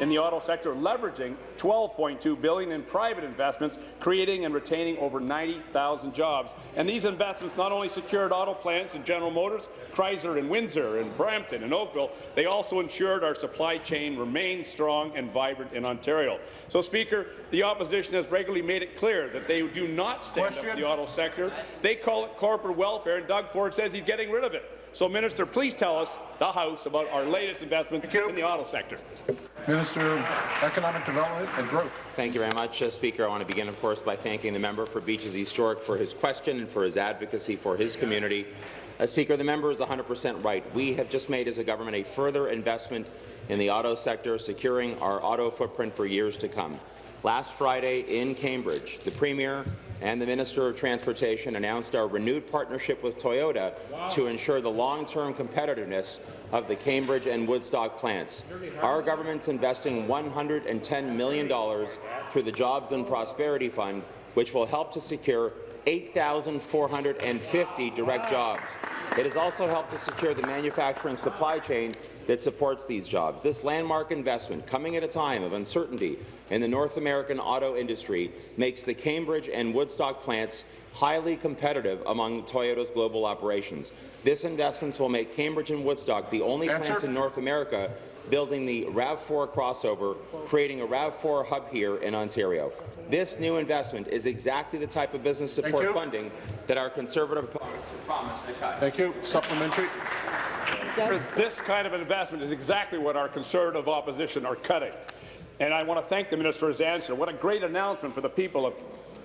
in the auto sector, leveraging 12.2 billion in private investments, creating and retaining over 90,000 jobs. And these investments not only secured auto plants in General Motors, Chrysler and Windsor and Brampton and Oakville, they also ensured our supply chain remained strong and vibrant in Ontario. So, Speaker, the opposition has regularly made it clear that they do not stand Question. up for the auto sector. They call it corporate welfare, and Doug Ford says he's getting rid of it. So, Minister, please tell us, the House, about our latest investments in the auto sector. Minister of Economic Development and Growth. Thank you very much, uh, Speaker. I want to begin, of course, by thanking the member for Beaches East York for his question and for his advocacy for his community. Uh, Speaker, the member is 100% right. We have just made as a government a further investment in the auto sector, securing our auto footprint for years to come. Last Friday in Cambridge, the Premier and the Minister of Transportation announced our renewed partnership with Toyota wow. to ensure the long-term competitiveness of the Cambridge and Woodstock plants. Our government's investing $110 million through the Jobs and Prosperity Fund, which will help to secure 8,450 direct jobs. It has also helped to secure the manufacturing supply chain that supports these jobs. This landmark investment, coming at a time of uncertainty in the North American auto industry, makes the Cambridge and Woodstock plants highly competitive among Toyota's global operations. This investment will make Cambridge and Woodstock the only Answer. plants in North America building the RAV4 crossover, creating a RAV4 hub here in Ontario. This new investment is exactly the type of business support funding that our Conservative opponents have promised to cut. Thank you. Supplementary. This kind of investment is exactly what our Conservative opposition are cutting. And I want to thank the minister for his answer. What a great announcement for the people of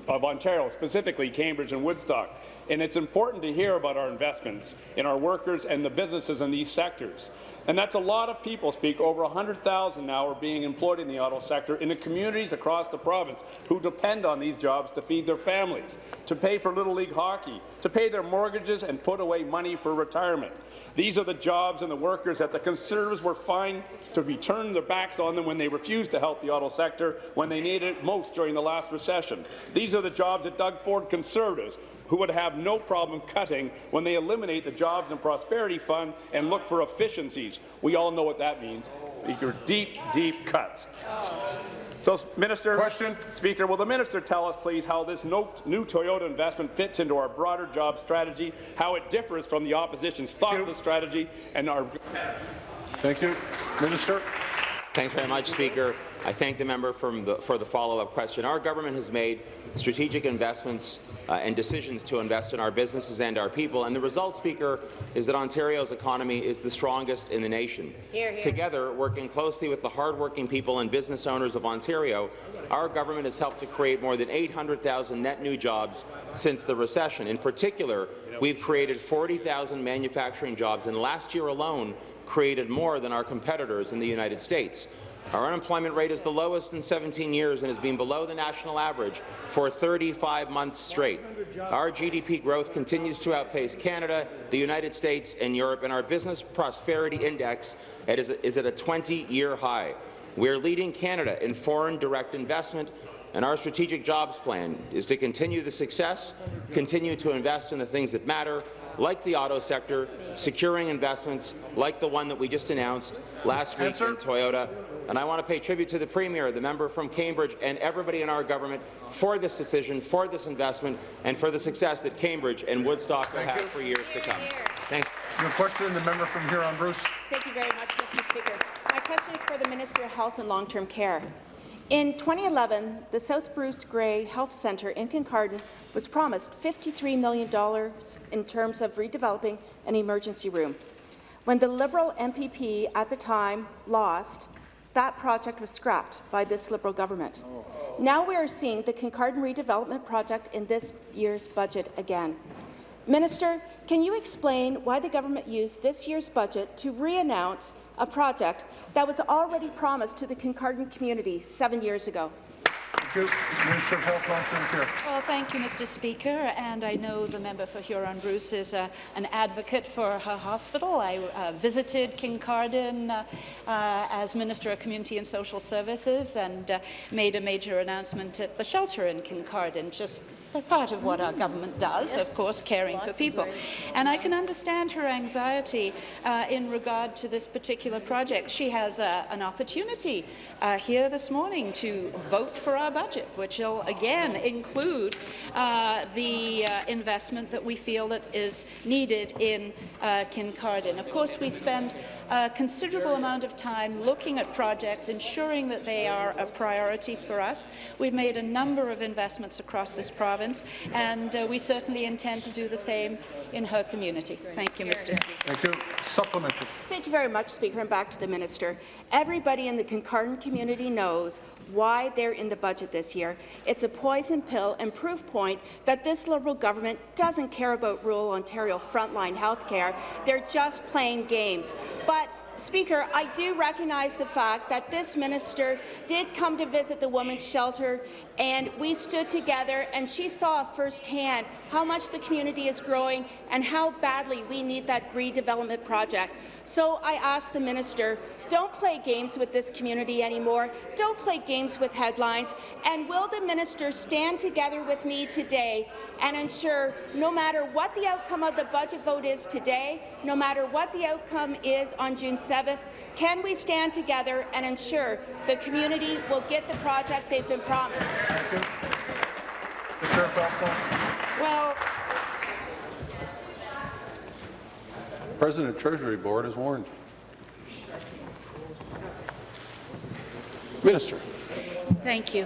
of Ontario, specifically Cambridge and Woodstock. And it's important to hear about our investments in our workers and the businesses in these sectors. And that's a lot of people speak. Over 100,000 now are being employed in the auto sector in the communities across the province who depend on these jobs to feed their families, to pay for Little League hockey, to pay their mortgages and put away money for retirement. These are the jobs and the workers that the Conservatives were fined to be turning their backs on them when they refused to help the auto sector when they needed it most during the last recession. These are the jobs that Doug Ford Conservatives who would have no problem cutting when they eliminate the Jobs and Prosperity Fund and look for efficiencies. We all know what that means. Speaker, deep, deep cuts. So, Minister, Question. Speaker, will the minister tell us, please, how this no, new Toyota investment fits into our broader job strategy, how it differs from the opposition's thoughtless strategy, and our. Thank you, Minister. Thanks very much, Speaker. I thank the member the, for the follow-up question. Our government has made strategic investments uh, and decisions to invest in our businesses and our people. And the result, Speaker, is that Ontario's economy is the strongest in the nation. Here, here. Together, working closely with the hardworking people and business owners of Ontario, our government has helped to create more than 800,000 net new jobs since the recession. In particular, we've created 40,000 manufacturing jobs, and last year alone created more than our competitors in the United States. Our unemployment rate is the lowest in 17 years and has been below the national average for 35 months straight. Our GDP growth continues to outpace Canada, the United States and Europe, and our Business Prosperity Index is at a 20-year high. We're leading Canada in foreign direct investment, and our strategic jobs plan is to continue the success, continue to invest in the things that matter, like the auto sector, securing investments like the one that we just announced last week Answer. in Toyota, and I want to pay tribute to the Premier, the member from Cambridge, and everybody in our government for this decision, for this investment, and for the success that Cambridge and Woodstock will have for years to come. Thanks. Your question, the member from Huron Bruce. Thank you very much, Mr. Speaker. My question is for the Minister of Health and Long-Term Care. In 2011, the South Bruce Grey Health Centre in Kincardine was promised $53 million in terms of redeveloping an emergency room. When the Liberal MPP at the time lost, that project was scrapped by this Liberal government. Now we are seeing the Kincardine redevelopment project in this year's budget again. Minister, can you explain why the government used this year's budget to re-announce a project that was already promised to the Kincardine community seven years ago? Thank you. Minister of Health, Long-Term Care. Well, thank you, Mr. Speaker, and I know the member for Huron-Bruce is uh, an advocate for her hospital. I uh, visited Kincardine uh, uh, as Minister of Community and Social Services and uh, made a major announcement at the shelter in Kincardine just part of what our government does, yes. of course, caring Lots for people. And I can understand her anxiety uh, in regard to this particular project. She has uh, an opportunity uh, here this morning to vote for our budget, which will again include uh, the uh, investment that we feel that is needed in uh, Kincardine. Of course, we spend a considerable amount of time looking at projects, ensuring that they are a priority for us. We've made a number of investments across this province province, and uh, we certainly intend to do the same in her community. Thank you, Mr. Speaker. Thank you. Supplementary. Thank you very much, Speaker, and back to the minister. Everybody in the Kincardine community knows why they're in the budget this year. It's a poison pill and proof point that this Liberal government doesn't care about rural Ontario frontline health care. They're just playing games. But Speaker, I do recognize the fact that this minister did come to visit the women's shelter, and we stood together, and she saw firsthand how much the community is growing and how badly we need that redevelopment project. So I ask the minister, don't play games with this community anymore. Don't play games with headlines. And will the minister stand together with me today and ensure no matter what the outcome of the budget vote is today, no matter what the outcome is on June 7th, can we stand together and ensure the community will get the project they've been promised? You. The Sheriff Alpha. Well, President Treasury Board is warned. Minister. Thank you.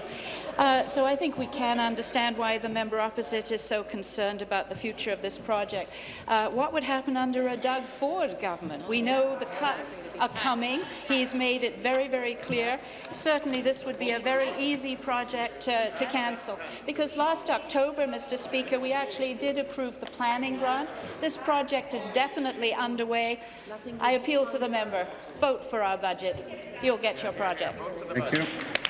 Uh, so I think we can understand why the member opposite is so concerned about the future of this project. Uh, what would happen under a Doug Ford government? We know the cuts are coming. He's made it very, very clear. Certainly this would be a very easy project to cancel because last October, Mr. Speaker, we actually did approve the planning grant. This project is definitely underway. I appeal to the member, vote for our budget. You'll get your project. Thank you.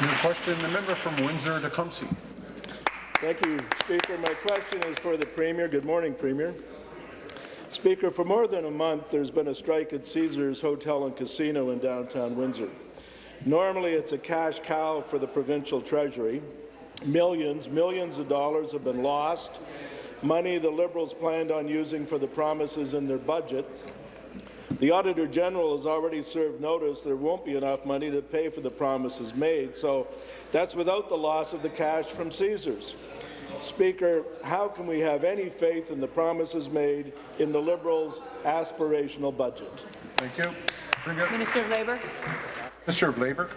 New question, the member from Windsor-Tecumseh. Thank you, Speaker. My question is for the Premier. Good morning, Premier. Speaker, for more than a month, there's been a strike at Caesars Hotel and Casino in downtown Windsor. Normally, it's a cash cow for the provincial treasury. Millions, millions of dollars have been lost, money the Liberals planned on using for the promises in their budget. The Auditor General has already served notice there won't be enough money to pay for the promises made, so that's without the loss of the cash from Caesars. Speaker, how can we have any faith in the promises made in the Liberals' aspirational budget? Thank you. Minister of Labour. Minister of Labour.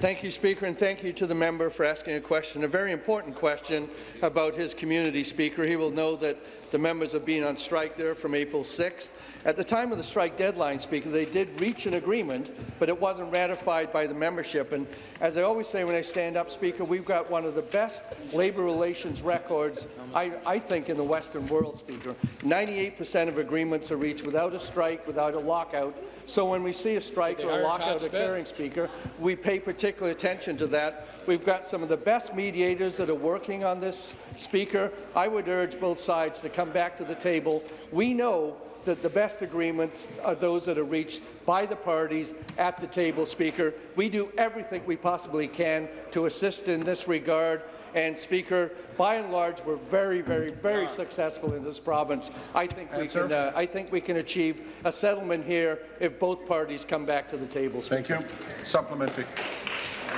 Thank you, Speaker, and thank you to the member for asking a question, a very important question about his community, Speaker. He will know that the members have been on strike there from April 6th. At the time of the strike deadline, Speaker, they did reach an agreement, but it wasn't ratified by the membership. And as I always say when I stand up, Speaker, we've got one of the best labour relations records, I, I think, in the Western world, Speaker. 98% of agreements are reached without a strike, without a lockout. So when we see a strike or a lockout occurring, Speaker, we pay particular attention to that. We've got some of the best mediators that are working on this, Speaker. I would urge both sides to come back to the table. We know that the best agreements are those that are reached by the parties at the table, Speaker. We do everything we possibly can to assist in this regard. And Speaker, by and large, we're very, very, very successful in this province. I think we Answer. can. Uh, I think we can achieve a settlement here if both parties come back to the table. Speaker. Thank you. Supplementary.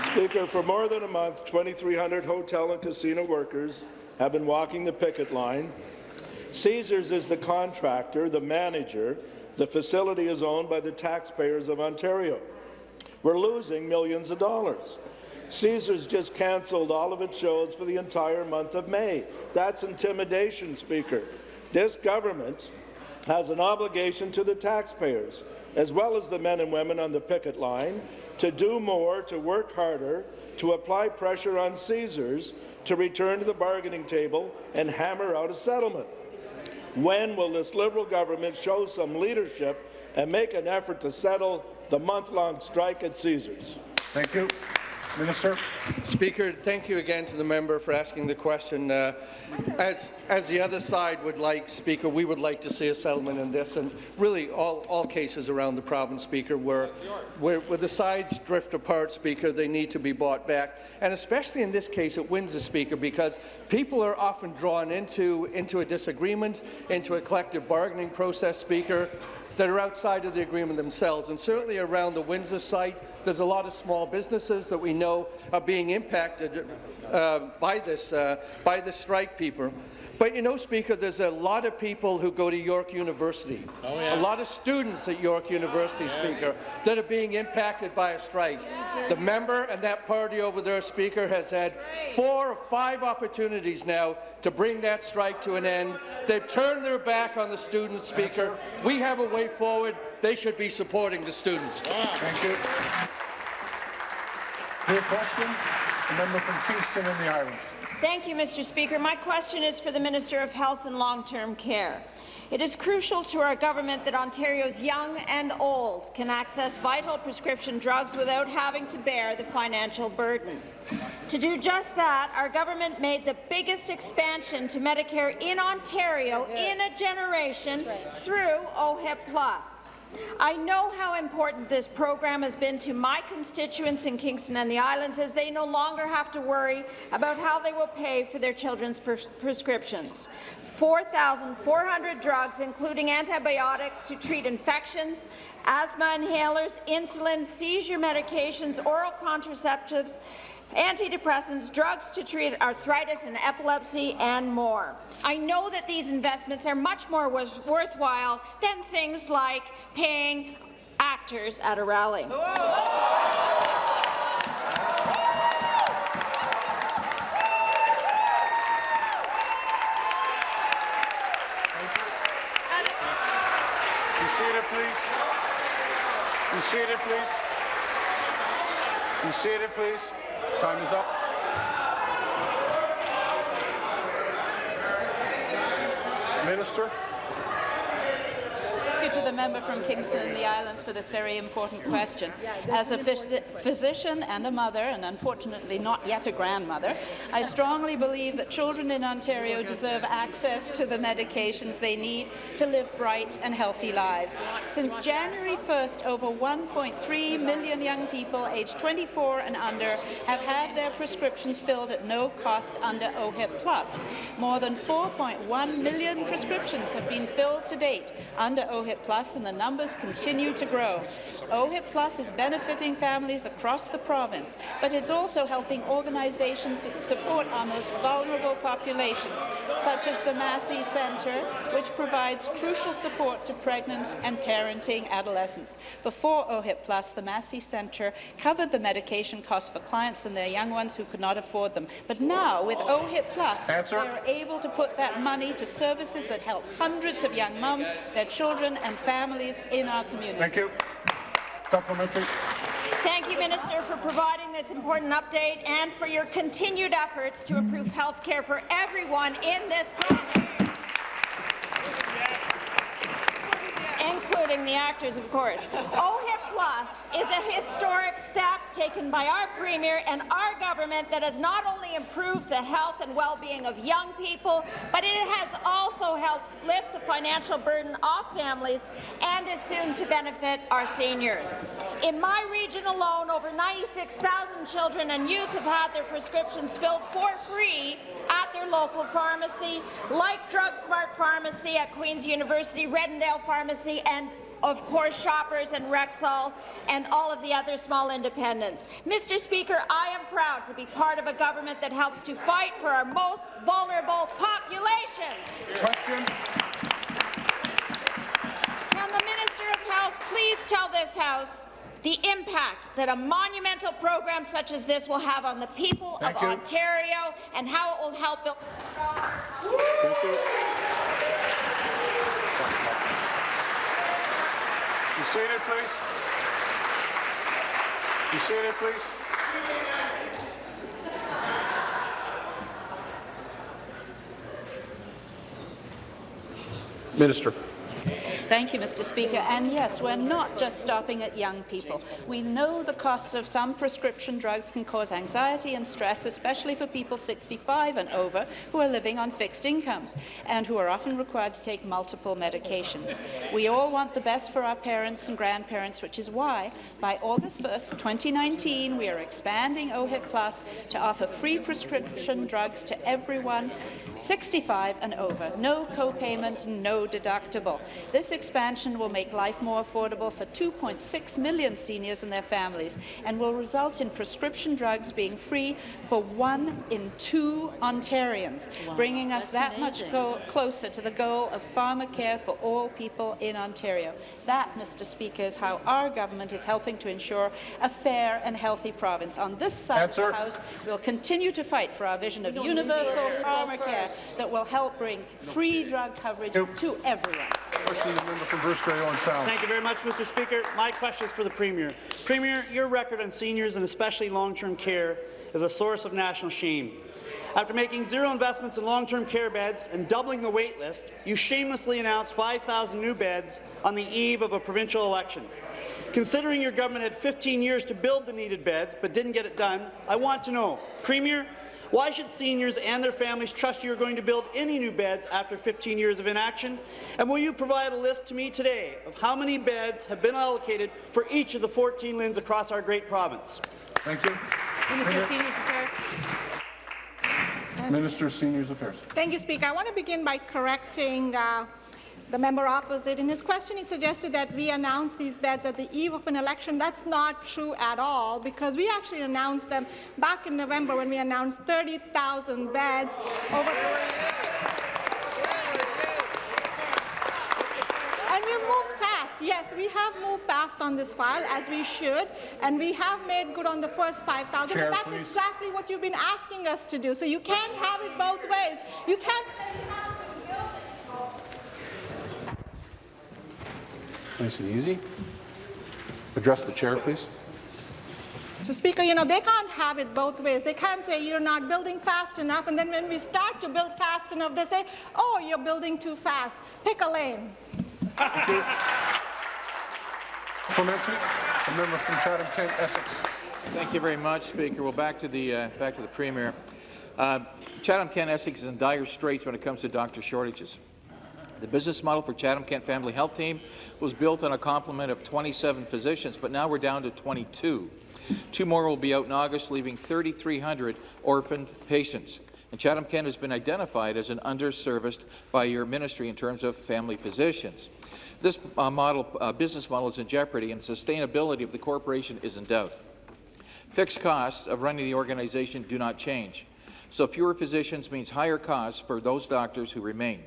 Speaker, for more than a month, 2,300 hotel and casino workers have been walking the picket line. Caesars is the contractor, the manager. The facility is owned by the taxpayers of Ontario. We're losing millions of dollars. Caesars just cancelled all of its shows for the entire month of May. That's intimidation, Speaker. This government has an obligation to the taxpayers, as well as the men and women on the picket line, to do more, to work harder, to apply pressure on Caesars to return to the bargaining table and hammer out a settlement. When will this Liberal government show some leadership and make an effort to settle the month-long strike at Caesars? Thank you. Minister. Speaker, thank you again to the member for asking the question. Uh, as, as the other side would like, Speaker, we would like to see a settlement in this, and really all, all cases around the province, Speaker, where, where, where the sides drift apart, Speaker, they need to be bought back, and especially in this case it wins the Speaker because people are often drawn into, into a disagreement, into a collective bargaining process, Speaker, that are outside of the agreement themselves. And certainly around the Windsor site, there's a lot of small businesses that we know are being impacted uh, by this uh, by the strike, people. But you know, Speaker, there's a lot of people who go to York University, Oh, yeah. a lot of students at York University, Yes. Speaker, that are being impacted by a strike. The member and that party over there, Speaker, has had four or five opportunities now to bring that strike to an end. They've turned their back on the students, Speaker. We have a way forward. They should be supporting the students. Thank you. New question, the member from Kingston and the Islands. Thank you, Mr. Speaker. My question is for the Minister of Health and Long-Term Care. It is crucial to our government that Ontario's young and old can access vital prescription drugs without having to bear the financial burden. To do just that, our government made the biggest expansion to Medicare in Ontario in a generation through OHIP Plus. I know how important this program has been to my constituents in Kingston and the Islands as they no longer have to worry about how they will pay for their children's pres prescriptions. 4,400 drugs, including antibiotics to treat infections, asthma inhalers, insulin, seizure medications, oral contraceptives, antidepressants, drugs to treat arthritis and epilepsy, and more. I know that these investments are much more worth worthwhile than things like paying actors at a rally. Be seated, please. Be seated, please. Time is up. Minister. The member from Kingston and the Islands for this very important question. As a phys physician and a mother, and unfortunately not yet a grandmother, I strongly believe that children in Ontario deserve access to the medications they need to live bright and healthy lives. Since January 1st, over 1.3 million young people aged 24 and under have had their prescriptions filled at no cost under OHIP Plus. More than 4.1 million prescriptions have been filled to date under OHIP Plus, and the numbers continue to grow. OHIP Plus is benefiting families across the province, but it's also helping organizations that support our most vulnerable populations, such as the Massey Centre, which provides crucial support to pregnant and parenting adolescents. Before OHIP Plus, the Massey Centre covered the medication costs for clients and their young ones who could not afford them. But now, with OHIP Plus, Answer. they're able to put that money to services that help hundreds of young mums, their children and families in our community. Thank you. Supplementary. Thank you, Minister, for providing this important update and for your continued efforts to improve health care for everyone in this province. including the actors, of course. Oh, Plus is a historic step taken by our Premier and our government that has not only improved the health and well-being of young people, but it has also helped lift the financial burden off families and is soon to benefit our seniors. In my region alone, over 96,000 children and youth have had their prescriptions filled for free at their local pharmacy, like Drug Smart Pharmacy at Queen's University, Reddendale Pharmacy, and of course, Shoppers and Rexall, and all of the other small independents. Mr. Speaker, I am proud to be part of a government that helps to fight for our most vulnerable populations. Question. Can the Minister of Health please tell this House the impact that a monumental program such as this will have on the people Thank of you. Ontario and how it will help build Thank you. Be seated, please. You Be seated, please. Minister. Thank you, Mr. Speaker. And yes, we're not just stopping at young people. We know the costs of some prescription drugs can cause anxiety and stress, especially for people 65 and over who are living on fixed incomes and who are often required to take multiple medications. We all want the best for our parents and grandparents, which is why, by August 1st, 2019, we are expanding OHIP Plus to offer free prescription drugs to everyone 65 and over. No co-payment, no deductible. This expansion will make life more affordable for 2.6 million seniors and their families and will result in prescription drugs being free for one in two Ontarians, wow, bringing us that amazing. much closer to the goal of pharmacare for all people in Ontario. That, Mr. Speaker, is how our government is helping to ensure a fair and healthy province. On this side Answer. of the House, we'll continue to fight for our vision of universal pharmacare that will help bring free drug coverage to everyone. Member from Bruce Owen Sound. Thank you very much, Mr. Speaker. My question is for the Premier. Premier, your record on seniors and especially long-term care is a source of national shame. After making zero investments in long-term care beds and doubling the wait list, you shamelessly announced 5,000 new beds on the eve of a provincial election. Considering your government had 15 years to build the needed beds but didn't get it done, I want to know, Premier, why should seniors and their families trust you are going to build any new beds after 15 years of inaction? And will you provide a list to me today of how many beds have been allocated for each of the 14 LHINs across our great province? Thank you. Minister of Seniors Affairs. Minister of Seniors Affairs. Thank you, Speaker. I want to begin by correcting uh, the member opposite. In his question, he suggested that we announce these beds at the eve of an election. That's not true at all, because we actually announced them back in November when we announced 30,000 beds over the And we moved fast. Yes, we have moved fast on this file, as we should, and we have made good on the first 5,000. That's please. exactly what you've been asking us to do. So you can't have it both ways. You can't Nice and easy. Address the chair, please. So, Speaker, you know, they can't have it both ways. They can't say you're not building fast enough, and then when we start to build fast enough, they say, oh, you're building too fast. Pick a lane. Thank you. Supplementary, the member from Chatham-Kent, Essex. Thank you very much, Speaker. Well, back to the uh, back to the Premier. Uh, Chatham-Kent, Essex is in dire straits when it comes to doctor shortages. The business model for Chatham-Kent Family Health Team was built on a complement of 27 physicians, but now we're down to 22. Two more will be out in August, leaving 3,300 orphaned patients. And Chatham-Kent has been identified as an underserviced by your ministry in terms of family physicians. This uh, model, uh, business model is in jeopardy, and sustainability of the corporation is in doubt. Fixed costs of running the organization do not change. So fewer physicians means higher costs for those doctors who remain.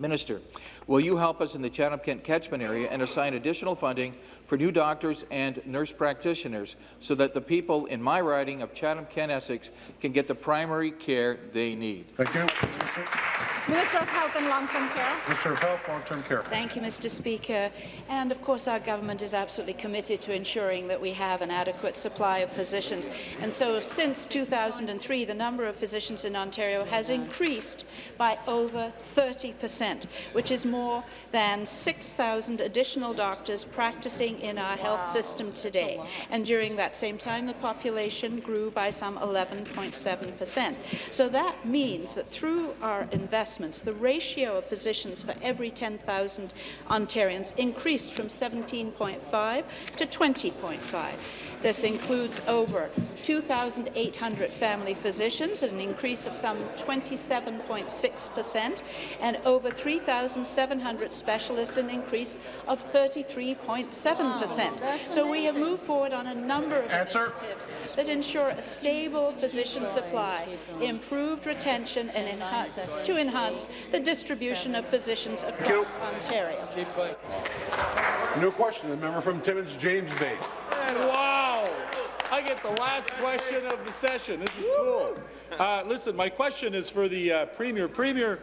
Minister, will you help us in the Chatham-Kent catchment area and assign additional funding for new doctors and nurse practitioners so that the people in my riding of Chatham-Kent, Essex can get the primary care they need? Thank you. Minister of Health and Long-Term Care. Minister of Health, Long-Term Care. Thank you, Mr. Speaker. And of course, our government is absolutely committed to ensuring that we have an adequate supply of physicians. And so, since 2003, the number of physicians in Ontario has increased by over 30 percent, which is more than 6,000 additional doctors practicing in our health system today. And during that same time, the population grew by some 11.7 percent. So that means that through our investment assessments, the ratio of physicians for every 10,000 Ontarians increased from 17.5 to 20.5. This includes over 2,800 family physicians, an increase of some 27.6 percent, and over 3,700 specialists, an increase of 33.7 percent. So we have moved forward on a number of Answer. initiatives that ensure a stable physician supply, improved retention, and enhance, to enhance the distribution of physicians across Ontario. New question, the member from Timmins, James Bay. And wow! I get the last question of the session. This is cool. Uh, listen, my question is for the uh, Premier. Premier,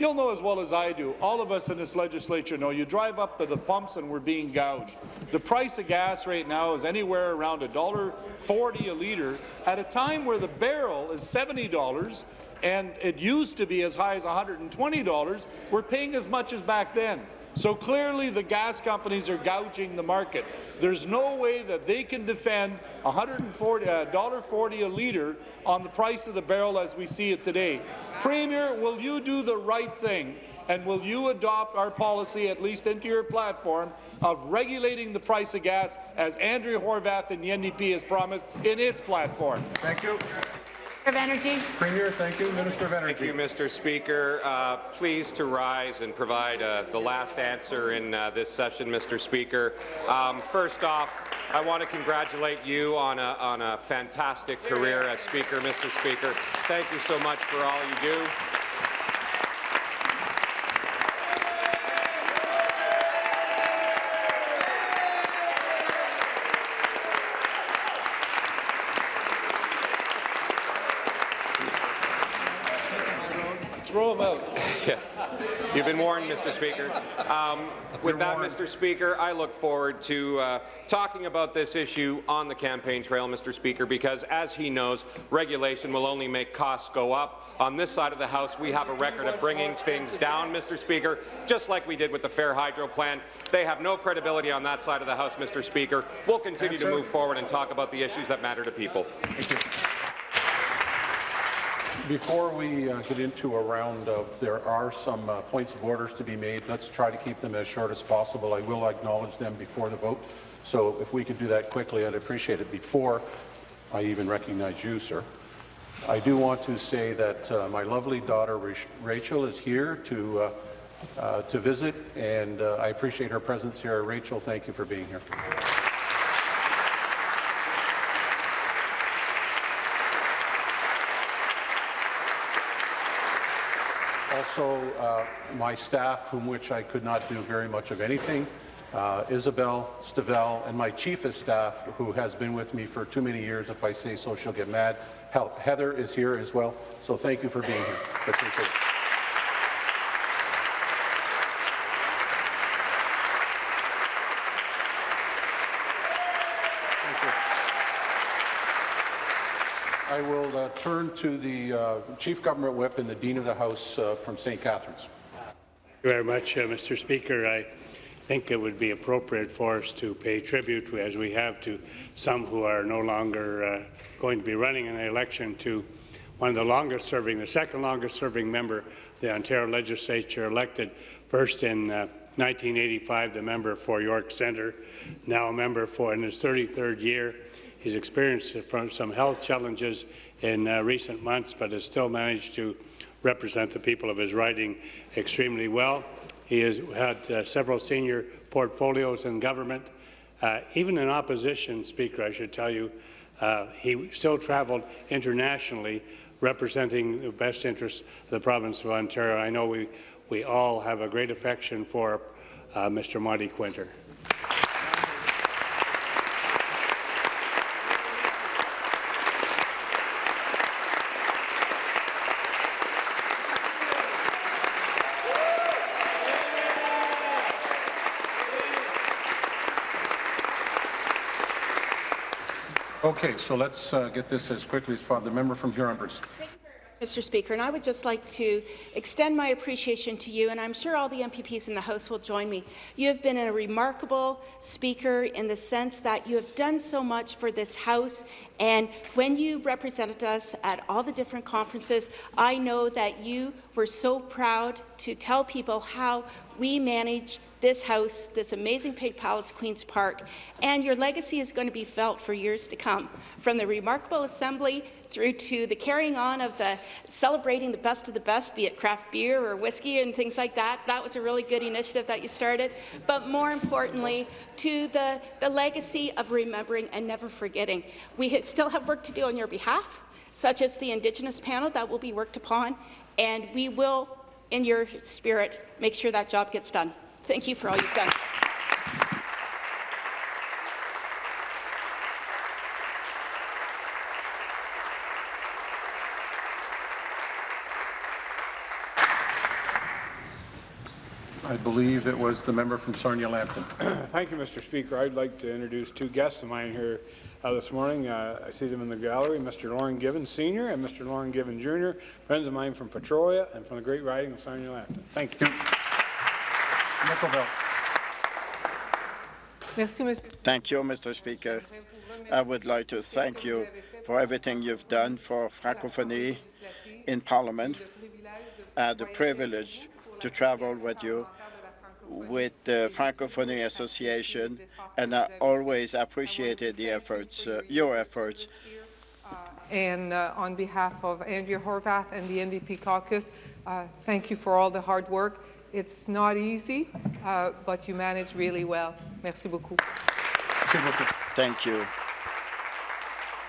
you'll know as well as I do, all of us in this legislature know, you drive up to the pumps and we're being gouged. The price of gas right now is anywhere around $1.40 a litre at a time where the barrel is $70 and it used to be as high as $120. We're paying as much as back then. So clearly the gas companies are gouging the market. There's no way that they can defend $140 uh, a litre on the price of the barrel as we see it today. Premier, will you do the right thing and will you adopt our policy, at least into your platform, of regulating the price of gas as Andrea Horwath and the NDP has promised in its platform? Thank you. Of Energy. Premier, thank you. Minister of Energy. Thank you, Mr. Speaker. Uh, pleased to rise and provide uh, the last answer in uh, this session, Mr. Speaker. Um, first off, I want to congratulate you on a, on a fantastic career as Speaker, Mr. Speaker. Thank you so much for all you do. You've been warned, Mr. Speaker. Um, with that, Mr. Speaker, I look forward to uh, talking about this issue on the campaign trail, Mr. Speaker, because as he knows, regulation will only make costs go up. On this side of the House, we have a record of bringing things down, Mr. Speaker, just like we did with the Fair Hydro plan. They have no credibility on that side of the House, Mr. Speaker. We'll continue to move forward and talk about the issues that matter to people. Before we uh, get into a round of, there are some uh, points of orders to be made. Let's try to keep them as short as possible. I will acknowledge them before the vote. So if we could do that quickly, I'd appreciate it before I even recognize you, sir. I do want to say that uh, my lovely daughter Rachel is here to uh, uh, to visit, and uh, I appreciate her presence here. Rachel, thank you for being here. Also, uh, my staff, whom which I could not do very much of anything, uh, Isabel Stavel, and my chief of staff, who has been with me for too many years. If I say so, she'll get mad. Heather is here as well, so thank you for being here. I will uh, turn to the uh, Chief Government Whip and the Dean of the House uh, from St. Catharines. Thank you very much, uh, Mr. Speaker. I think it would be appropriate for us to pay tribute, as we have to some who are no longer uh, going to be running in the election, to one of the longest-serving, the second longest-serving member of the Ontario Legislature, elected first in uh, 1985, the member for York Centre, now a member for in his 33rd year. He's experienced some health challenges in uh, recent months, but has still managed to represent the people of his riding extremely well. He has had uh, several senior portfolios in government. Uh, even in opposition, Speaker, I should tell you, uh, he still traveled internationally representing the best interests of the province of Ontario. I know we, we all have a great affection for uh, Mr. Monte Kwinter. Okay, so let's uh, get this as quickly as possible. The member from Huron-Bruce. Mr. Speaker, and I would just like to extend my appreciation to you, and I'm sure all the MPPs in the House will join me. You have been a remarkable speaker in the sense that you have done so much for this House, and when you represented us at all the different conferences, I know that you were so proud to tell people how we manage this House, this amazing Pink Palace, Queen's Park, and your legacy is going to be felt for years to come. From the remarkable assembly through to the carrying on of the celebrating the best of the best, be it craft beer or whiskey and things like that. That was a really good initiative that you started. But more importantly, to the, the legacy of remembering and never forgetting. We still have work to do on your behalf, such as the Indigenous panel that will be worked upon, and we will, in your spirit, make sure that job gets done. Thank you for all you've done. I believe it was the member from Sarnia-Lambton. Thank you, Mr. Speaker. I'd like to introduce two guests of mine here uh, this morning. Uh, I see them in the gallery, Mr. Lauren Given Sr. and Mr. Lauren Given Jr., friends of mine from Petrolia and from the great riding of Sarnia-Lambton. Thank you. Nickelbelt. Thank you, Mr. Speaker. I would like to thank you for everything you've done for Francophonie in Parliament. I had the privilege to travel with you with the Francophonie Association, and I always appreciated the efforts, uh, your efforts and uh, on behalf of Andrea Horwath and the NDP caucus, uh, thank you for all the hard work. It's not easy, uh, but you manage really well. Merci beaucoup. Thank you.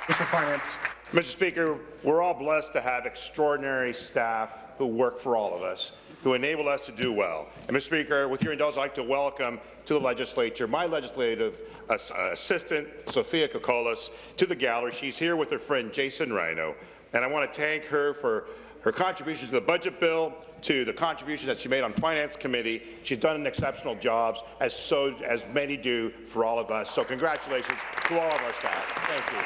Mr. Finance. Mr. Speaker, we're all blessed to have extraordinary staff who work for all of us, who enable us to do well. And, Mr. Speaker, with your indulgence, I'd like to welcome to the legislature my legislative ass assistant, Sophia Kokolas, to the gallery. She's here with her friend Jason Rhino, and I want to thank her for her contributions to the budget bill, to the contributions that she made on Finance Committee. She's done an exceptional job, as so as many do for all of us. So congratulations to all of our staff. Thank you.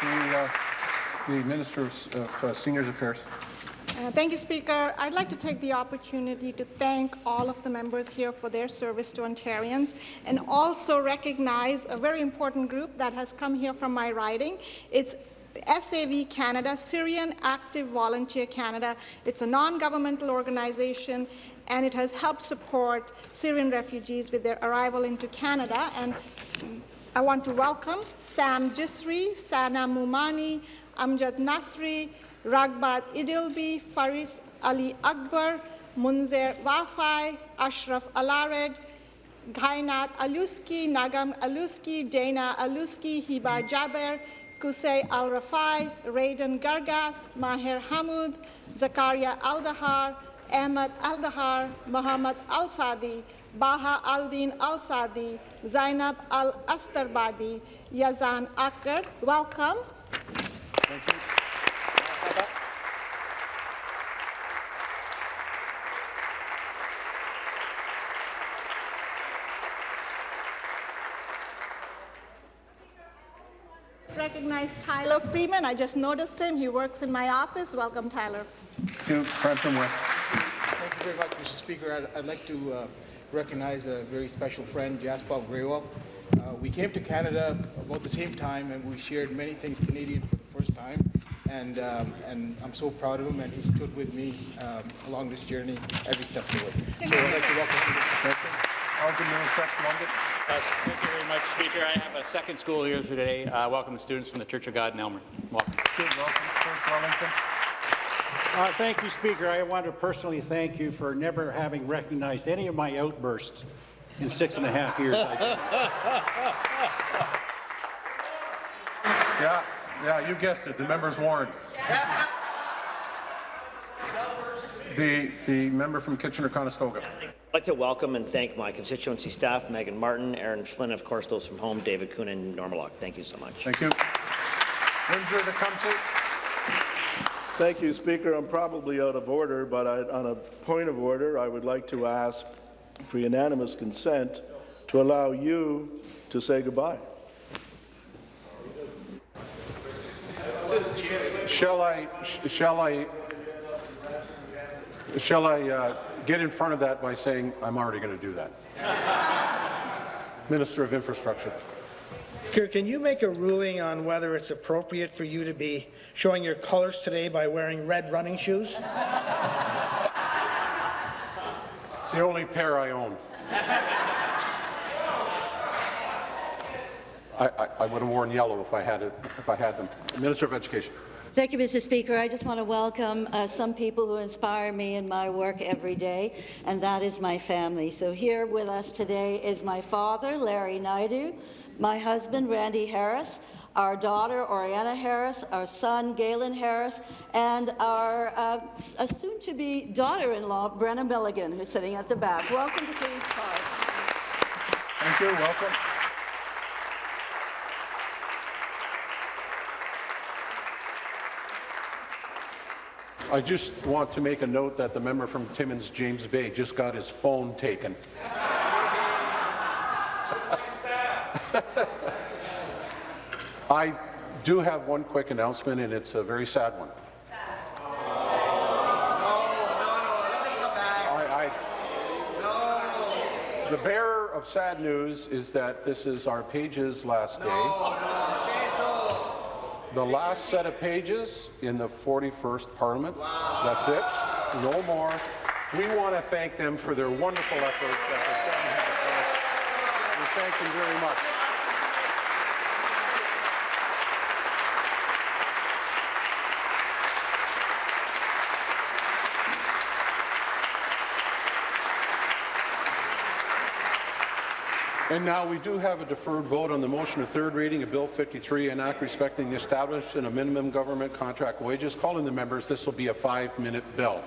The, uh, the Minister of uh, Seniors Affairs. Uh, Thank you, Speaker. I'd like to take the opportunity to thank all of the members here for their service to Ontarians and also recognize a very important group that has come here from my riding. It's SAV Canada, Syrian Active Volunteer Canada. It's a non-governmental organization and it has helped support Syrian refugees with their arrival into Canada. And I want to welcome Sam Jisri, Sana Mumani, Amjad Nasri, Ragbat Idilbi, Faris Ali Akbar, Munzer Wafai, Ashraf Alared, Gainat Aluski, Nagam Aluski, Dana Aluski, Hiba Jaber, Kusay Al Rafai, Raidan Gargas, Maher Hamud, Zakaria Aldahar, Ahmed Aldahar, Muhammad Al Sadi, Baha Aldin Al Sadi, Zainab Al Astarbadi, Yazan Akar. Welcome. Recognize Tyler Freeman. I just noticed him. He works in my office. Welcome, Tyler. Thank you. Brampton West. Thank you very much, Mr. Speaker. I'd, I'd like to uh, recognize a very special friend, Jaspal Grewal. Uh, we came to Canada about the same time, and we shared many things Canadian for the first time. And, um, and I'm so proud of him, and he stood with me um, along this journey every step of the way. So I'd like to welcome him to the Alden Middlesex, London. Thank you very much, Speaker. I have a second school here today. Uh, welcome the students from the Church of God in Aylmer. Welcome. Uh, thank you, Speaker. I want to personally thank you for never having recognized any of my outbursts in six and a half years. Yeah, yeah, you guessed it. The member's warned. The, the member from Kitchener-Conestoga. I'd like to welcome and thank my constituency staff, Megan Martin, Aaron Flynn, of course, those from home, David Kuhn and Norma Locke. Thank you so much. Thank you. Windsor Tecumseh. Thank you, Speaker. I'm probably out of order, but I, on a point of order, I would like to ask for unanimous consent to allow you to say goodbye. Shall I, sh- shall I, shall I uh, get in front of that by saying I'm already going to do that? Minister of Infrastructure. Can you make a ruling on whether it's appropriate for you to be showing your colours today by wearing red running shoes? It's the only pair I own. I, I, I would have worn yellow if I had it, if I had them. Minister of Education. Thank you, Mr. Speaker. I just want to welcome uh, some people who inspire me in my work every day, and that is my family. So here with us today is my father, Larry Naidoo, my husband, Randy Harris, our daughter, Oriana Harris, our son, Galen Harris, and our uh, soon-to-be daughter-in-law, Brenna Milligan, who's sitting at the back. Welcome to Queen's Park. Thank you. Welcome. I just want to make a note that the member from Timmins, James Bay, just got his phone taken. I do have one quick announcement, and it's a very sad one. The bearer of sad news is that this is our pages last day. The last set of pages in the 41st Parliament. That's it. No more. We want to thank them for their wonderful efforts that they've done. We thank them very much. And now we do have a deferred vote on the motion of third reading of Bill 53, an act respecting the establishment of minimum government contract wages. Calling the members, this will be a five-minute bill.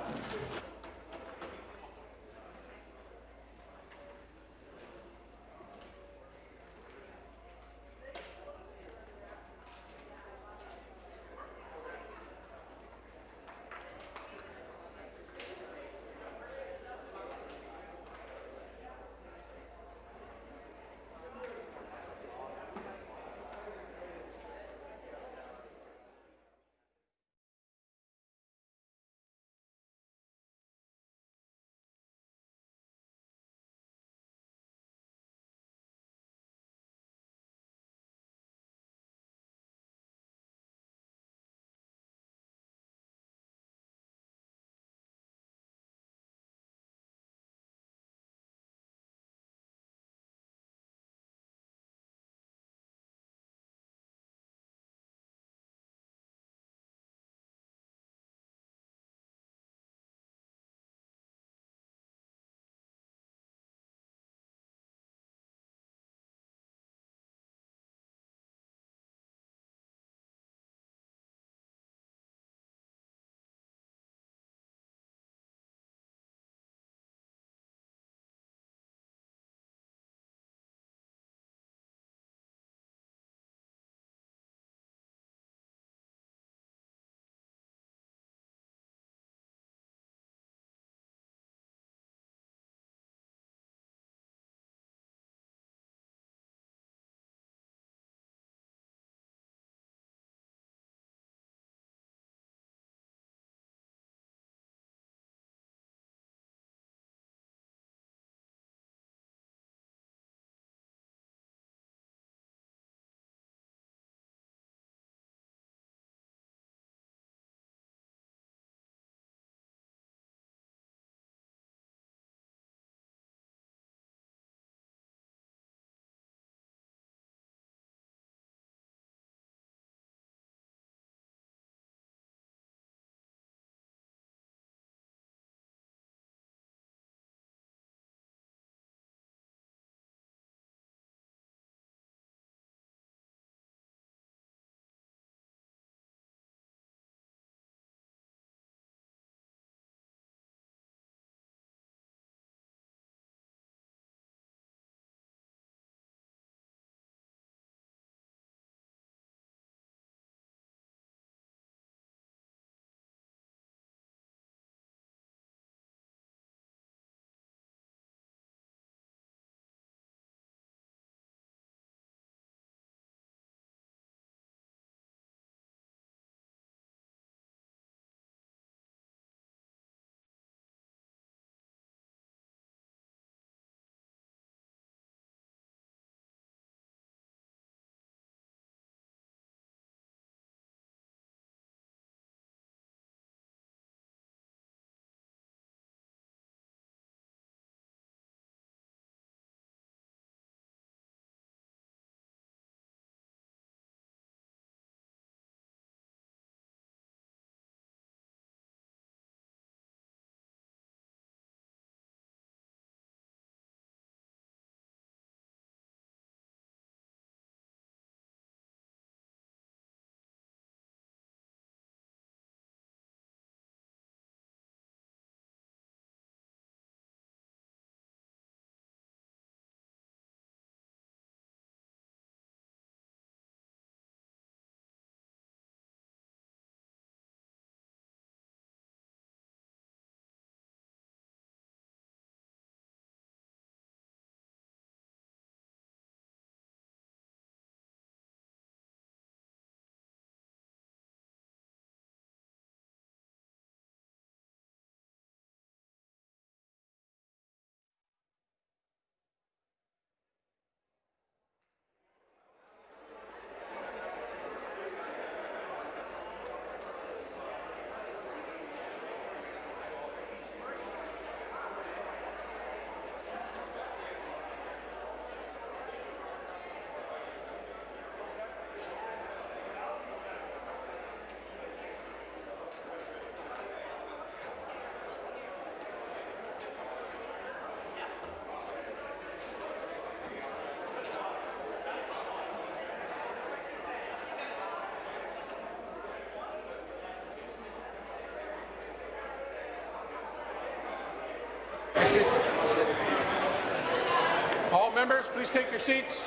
Members, please take your seats.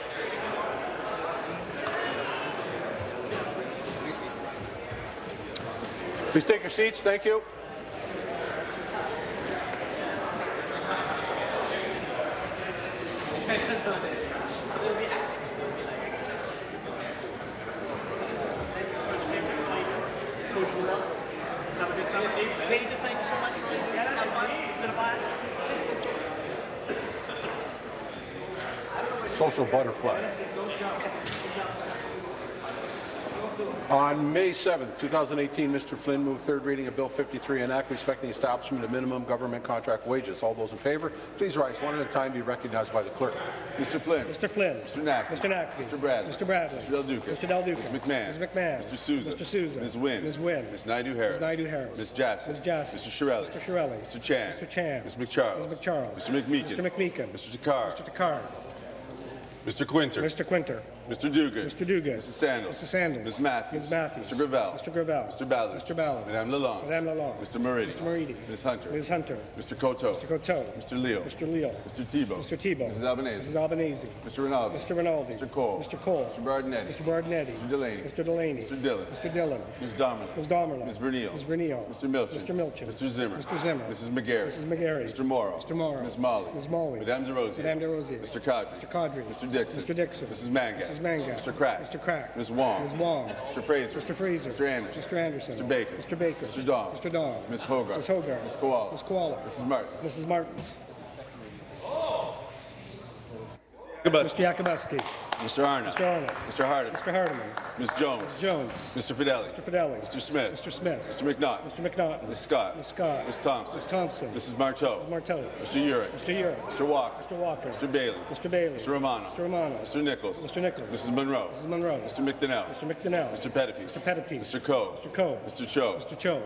Please take your seats. Thank you. Pages, thank you so much, Troy. Have fun. It's been a while. Social butterfly. On May 7th, 2018, Mr. Flynn moved third reading of Bill 53, an act respecting the establishment of minimum government contract wages. All those in favour, please rise one at a time. Be recognized by the clerk. Mr. Flynn. Mr. Flynn. Mr. Knack. Mr. Naqvi. Mr. Bradley. Mr. Bradley. Mr. Del Duca. Mr. Del Duca. Ms. McMahon. Ms. McMahon. Mr. Sousa. Mr. Sousa. Ms. Wynne. Ms. Wynne. Ms. Naidoo-Harris. Ms. Naidoo-Harris. Ms. Jassy. Ms. Jassy. Mr. Chiarelli. Mr. Chiarelli. Mr. Chan. Mr. Chan. Ms. MacCharles. Ms. MacCharles. Mr. McMeekin. Mr. McMeekin. Mr. Takhar. Mr. Takhar. Mr. Kwinter. Mr. Kwinter. Mr. Duguid. Mr. Duguid. Mrs. Sandals. Mrs. Sandals. Ms. Matthews. Ms. Matthews. Mr. Gravelle. Mr. Gravelle. Mr. Ballard. Mr. Ballard. Madame Lalonde. Madame Lalonde. Mr. Moridi. Mr. Moridi. Ms. Hunter. Ms. Hunter. Mr. Coteau. Mr. Coteau. Mr. Leo. Mr. Leo. Mr. Thibeault. Mr. Thibeault. Mrs. Albanese. Mrs. Albanese. Mr. Rinaldi. Mr. Rinaldi. Mr. Colle. Mr. Colle. Mr. Bardinetti. Mr. Bardinetti. Mr. Delaney. Mr. Delaney. Mr. Dhillon. Mr. Dhillon. Ms. Damerla. Ms. Damerla. Ms. Vernile. Ms. Vernile. Mr. Milczyn. Mr. Milczyn. Mr. Zimmer. Mr. Zimmer. Mrs. McGarry. Mrs. McGarry. Mr. Mauro. Mr. Mauro. Ms. Malhi. Ms. Malhi. Madame Des Rosiers. Madame Des Rosiers. Mr. Qaadri. Mr. Qaadri. Mr. Dickson. Mr. Dickson. Mrs. Manga. Mrs. Manga. Mr. Crack. Mr. Crack. Ms. Wong. Ms. Wong. Mr. Fraser. Mr. Fraser. Mr. Anderson. Mr. Anderson. Mr. Baker. Mr. Baker. Mr. Dong. Mr. Dong. Ms. Hoggarth. Ms. Hoggarth. Ms. Kiwala. Ms. Kiwala. Mrs. Martin. Mrs. Martin. Yakabuski. Mr. Yakabuski. Mr. Arnott. Mr. Arnott. Mr. Hardeman. Mr. Hardeman. Ms. Jones. Ms. Jones. Mr. Fedeli. Mr. Fedeli. Mr. Smith. Mr. Smith. Mr. McNaught. Mr. McNaughton. Ms. Scott. Ms. Scott. Ms. Thompson. Ms. Thompson. Mrs. Martow. Mrs. Martow. Mr. Yurek. Mr. Yurek. Mr. Walker. Mr. Walker. Mr. Bailey. Mr. Bailey. Mr. Romano. Mr. Romano. Mr. Nicholls. Mr. Nicholls. Mrs. Munro. Mrs. Munro. Mr. McDonell. Mr. McDonell. Mr. Pettapiece. Mr. Pettapiece. Mr. Coe. Mr. Coe. Mr. Cho. Mr. Cho.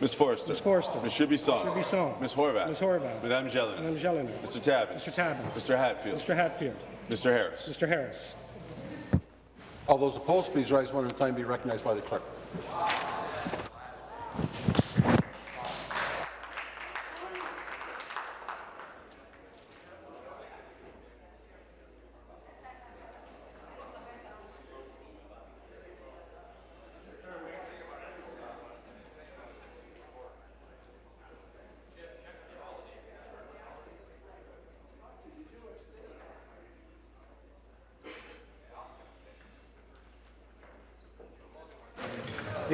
Ms. Forrester. Ms. Forrester. Ms. Shibisong. Ms. Shibisong. Ms. Horwath. Ms. Horwath. Madame Jelena. Madame Jelena. Mr. Tabuns. Mr. Tabuns. Mr. Hatfield. Mr. Hatfield. Mr. Harris. Mr. Harris. All those opposed, please rise one at a time. Be recognized by the clerk.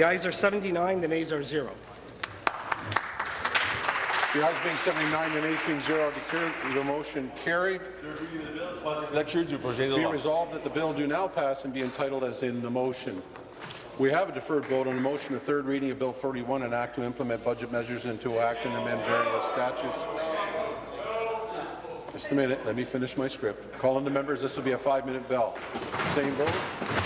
The ayes are 79, the nays are zero. The ayes being 79, the nays being zero, I declare the motion carried. Lecture du projet de Be resolved that the bill do now pass and be entitled as in the motion. We have a deferred vote on the motion, the third reading of Bill 31, an act to implement budget measures and to act and amend various statutes. Just a minute, let me finish my script. Calling the members, this will be a five-minute bell. Same vote?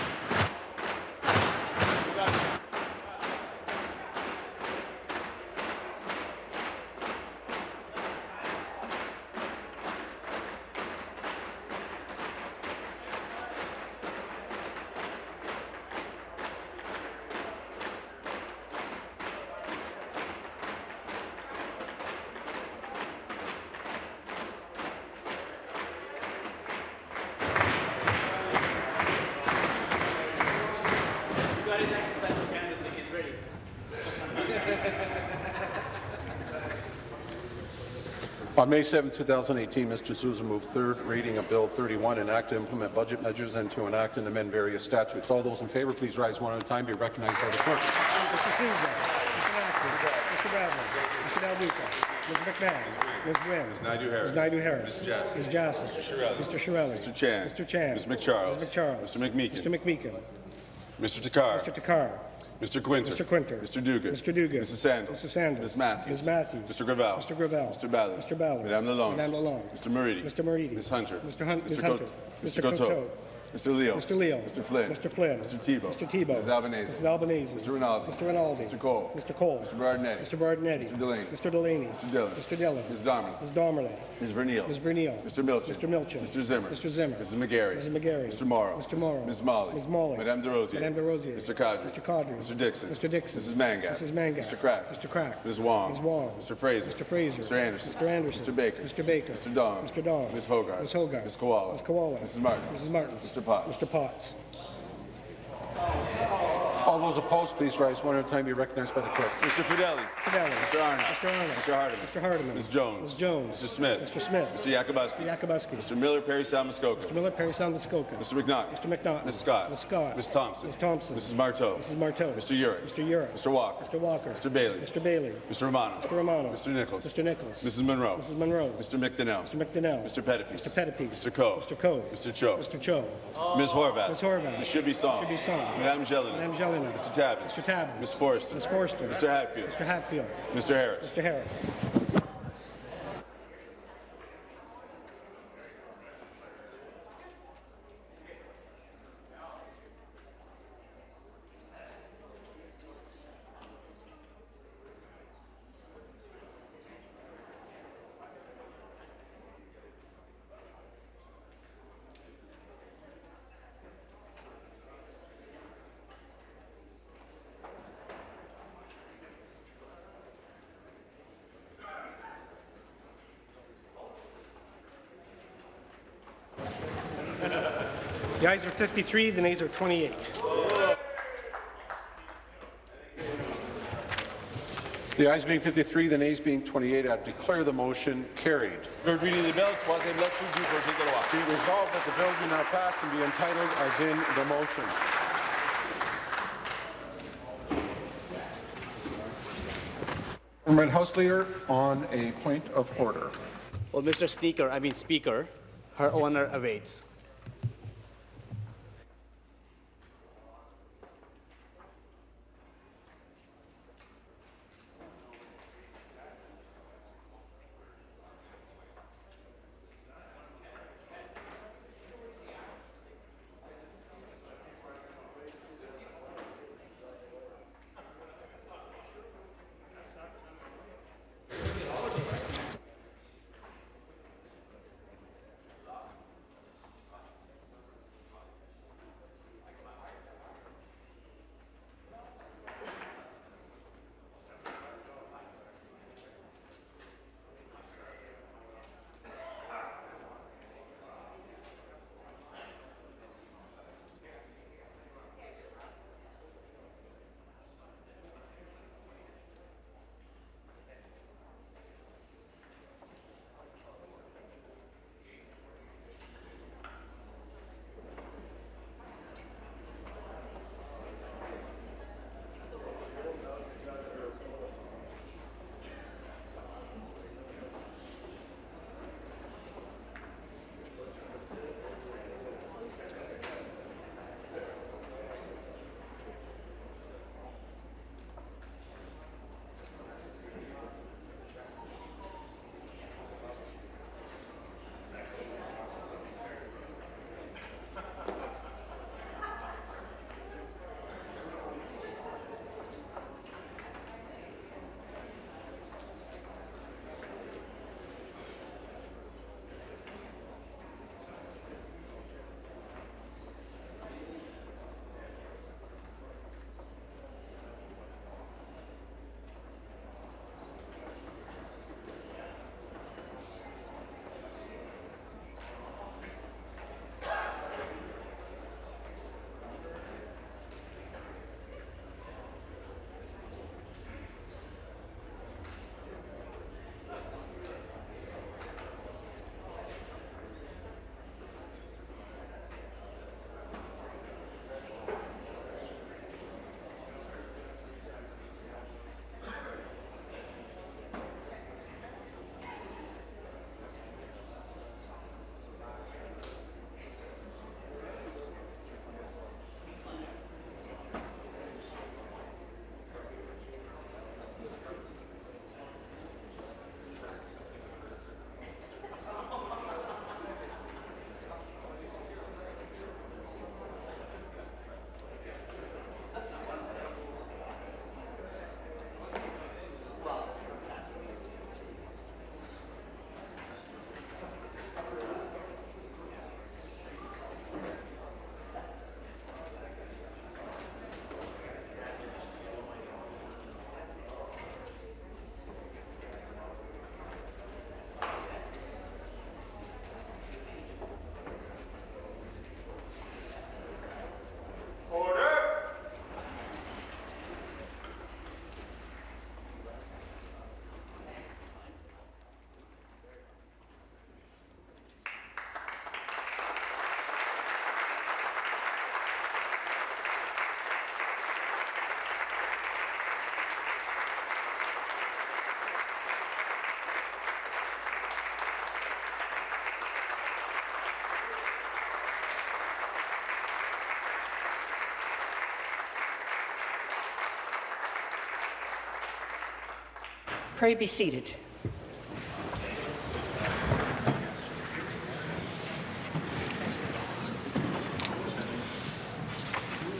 May 7, 2018, Mr. Sousa moved third reading of Bill 31, an act to implement budget measures and to enact and amend various statutes. All those in favour, please rise one at a time. Be recognized by the clerk. Mr. Sousa. Mr. Matthews. Mr. Bradley. Mr. Del Duca. Ms. McMahon. Ms. Wynne. Ms. Naidoo-Harris. Ms. Naidoo-Harris. Ms. Jassy. Ms. Jassy. Mr. Chiarelli. Mr. Chiarelli. Mr. Chan. Mr. Chan. Ms. MacCharles. Ms. MacCharles. Mr. McMeekin. Mr. McMeekin. Mr. Takhar. Mr. Takhar. Mr. Kwinter. Mr. Kwinter. Mr. Duguid. Mr. Duguid. Mrs. Sandals. Mrs. Sandals. Ms. Matthews. Ms. Matthews. Mr. Gravelle. Mr. Gravelle. Mr. Ballard. Mr. Ballard. Madame Lalonde. Madame Lalonde. Mr. Moridi. Mr. Moridi. Ms. Hunter. Mr. Hun- Ms. Hunter. Mr. Mr. Coteau. Mr. Leo. Mr. Leo. Mr. Flynn. Mr. Flynn. Mr. Thibeault. Mr. Thibeault. Mrs. Albanese. Mrs. Albanese. Mr. Rinaldi. Mr. Rinaldi. Mr. Colle. Mr. Colle. Mr. Bardinetti. Mr. Bardinetti. Mr. Delaney. Mr. Delaney. Mr. Dhillon. Mr. Dhillon. Ms. Darman. Ms. Damerla. Ms. Vernile. Ms. Vernile. Mr. Milczyn. Mr. Milczyn. Mr. Zimmer. Mr. Zimmer. Mrs. McGarry. Mrs. McGarry. Mr. Mauro. Mr. Mauro. Ms. Malhi. Ms. Malhi. Madame Des Rosiers. Madame Des Rosiers. Mr. Qaadri. Mr. Qaadri. Mr. Dickson. Mr. Dickson. Mrs. Mangat. Mrs. Mangat. Mr. Crack. Mr. Crack. Ms. Wong. Ms. Wong. Mr. Fraser. Mr. Fraser. Mr. Anderson. Mr. Anderson. Mr. Baker. Mr. Baker. Mr. Dong. Mr. Dong. Ms. Hoggarth. Ms. Hoggarth. Ms. Kiwala. Ms. Kiwala. Mrs. Martin. Mrs. Martin. Mr. Potts. Mr. Potts. All those opposed, please rise one at a time. Be recognized by the clerk. Mr. Fedeli. Fedeli. Mr. Arnott. Mr. Arnott. Mr. Hardeman. Mr. Hardeman. Ms. Jones. Ms. Jones. Mr. Smith. Mr. Smith. Mr. Yakabuski. Mr. Yakabuski. Mr. Miller, Perry Salmuskoka. Mr. Miller, Parry Sound, Muskoka. Mr. McNaught. Mr. McNaught. Ms. Scott. Ms. Scott. Ms. Thompson. Ms. Thompson. Mrs. Martow. Mrs. Martow. Mr. Yurek. Mr. Yurek. Mr. Walker. Mr. Walker. Mr. Bailey. Mr. Bailey. Mr. Romano. Mr. Romano. Mr. Nicholls. Mr. Nicholls. Mrs. Munro. Mrs. Munro. Mr. McDonell. Mr. McDonell. Mr. Pettapiece. Mr. Pettapiece. Mr. Coe. Mr. Coe. Mr. Cho. Mr. Cho. Ms. Horwath. Ms. Horwath. Ms. Should be song. Should be song. Madame Jelena. Madame Mr. Tabuns. Mr. Tabuns. Ms. Forrester. Ms. Forrester. Mr. Hatfield. Mr. Hatfield. Mr. Harris. Mr. Harris. Ayes are 53, the nays are 28. The ayes being 53, the nays being 28, I declare the motion carried. Third reading of the bill, troisième lecture du projet de loi. Be resolved that the bill do now pass and be entitled as in the motion. Government House Leader on a point of order. Well, Mr. Speaker, I mean Speaker, her honor awaits. Pray be seated.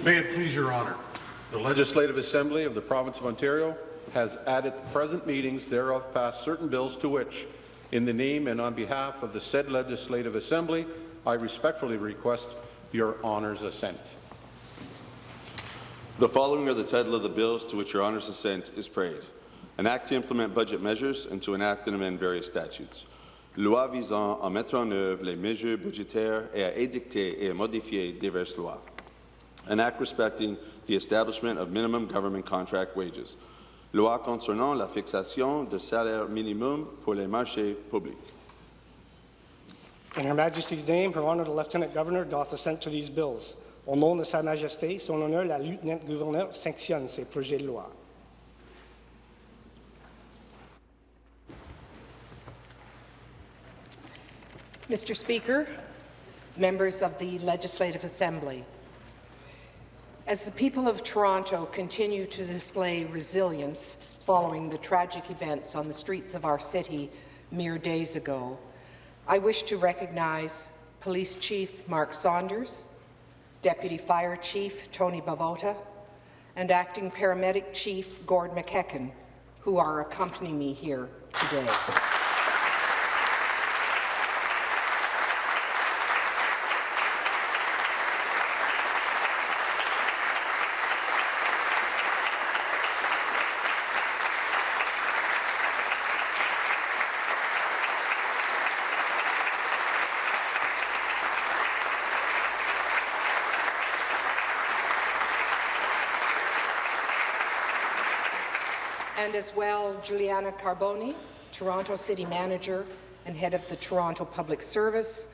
May it please your honour. The Legislative Assembly of the Province of Ontario has at its present meetings thereof passed certain bills to which, in the name and on behalf of the said Legislative Assembly, I respectfully request your honour's assent. The following are the title of the bills to which your honour's assent is prayed. An act to implement budget measures and to enact and amend various statutes. Loi visant à mettre en œuvre les mesures budgétaires et à édicter et à modifier diverses lois. An act respecting the establishment of minimum government contract wages. Loi concernant la fixation de salaire minimum pour les marchés publics. In Her Majesty's name, Her Honour the Lieutenant Governor doth assent to these bills. Au nom de Sa Majesté, son honneur, la Lieutenant-Gouverneur sanctionne ces projets de loi. Mr. Speaker, members of the Legislative Assembly, as the people of Toronto continue to display resilience following the tragic events on the streets of our city mere days ago, I wish to recognize Police Chief Mark Saunders, Deputy Fire Chief Tony Bavota, and Acting Paramedic Chief Gord McEachen, who are accompanying me here today. And as well Giuliana Carbone, Toronto City Manager and Head of the Toronto Public Service,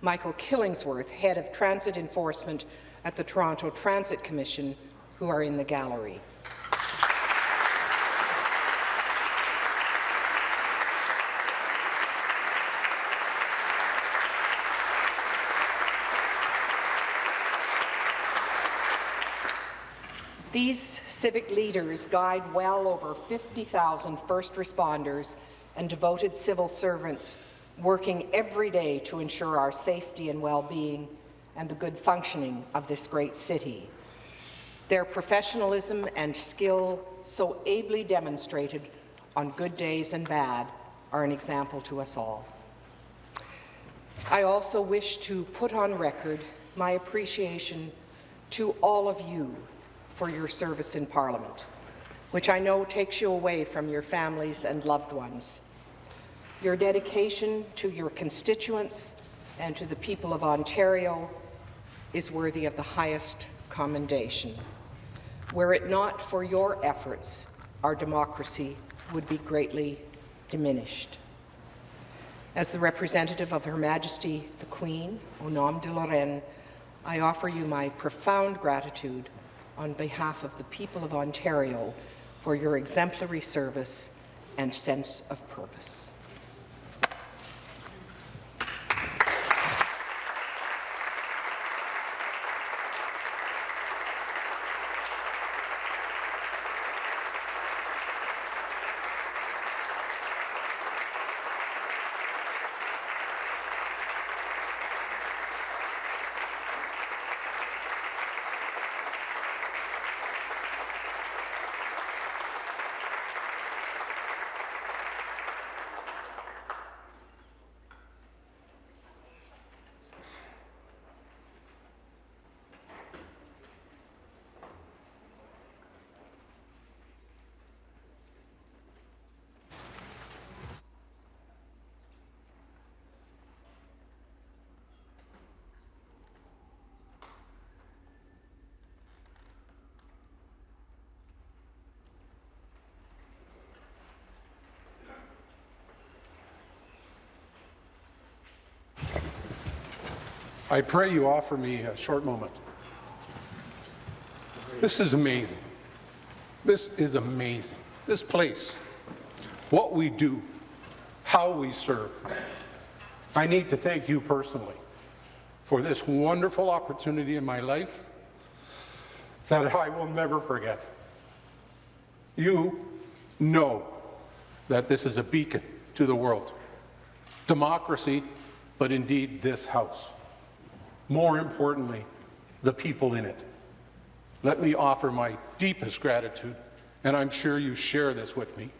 Michael Killingsworth, Head of Transit Enforcement at the Toronto Transit Commission, who are in the gallery. These civic leaders guide well over 50,000 first responders and devoted civil servants working every day to ensure our safety and well-being and the good functioning of this great city. Their professionalism and skill, so ably demonstrated on good days and bad, are an example to us all. I also wish to put on record my appreciation to all of you for your service in Parliament, which I know takes you away from your families and loved ones. Your dedication to your constituents and to the people of Ontario is worthy of the highest commendation. Were it not for your efforts, our democracy would be greatly diminished. As the representative of Her Majesty the Queen, au nom de la Reine, I offer you my profound gratitude on behalf of the people of Ontario for your exemplary service and sense of purpose. I pray you offer me a short moment. This is amazing. This is amazing. This place, what we do, how we serve. I need to thank you personally for this wonderful opportunity in my life that I will never forget. You know that this is a beacon to the world. Democracy, but indeed this House. More importantly, the people in it. Let me offer my deepest gratitude, and I'm sure you share this with me,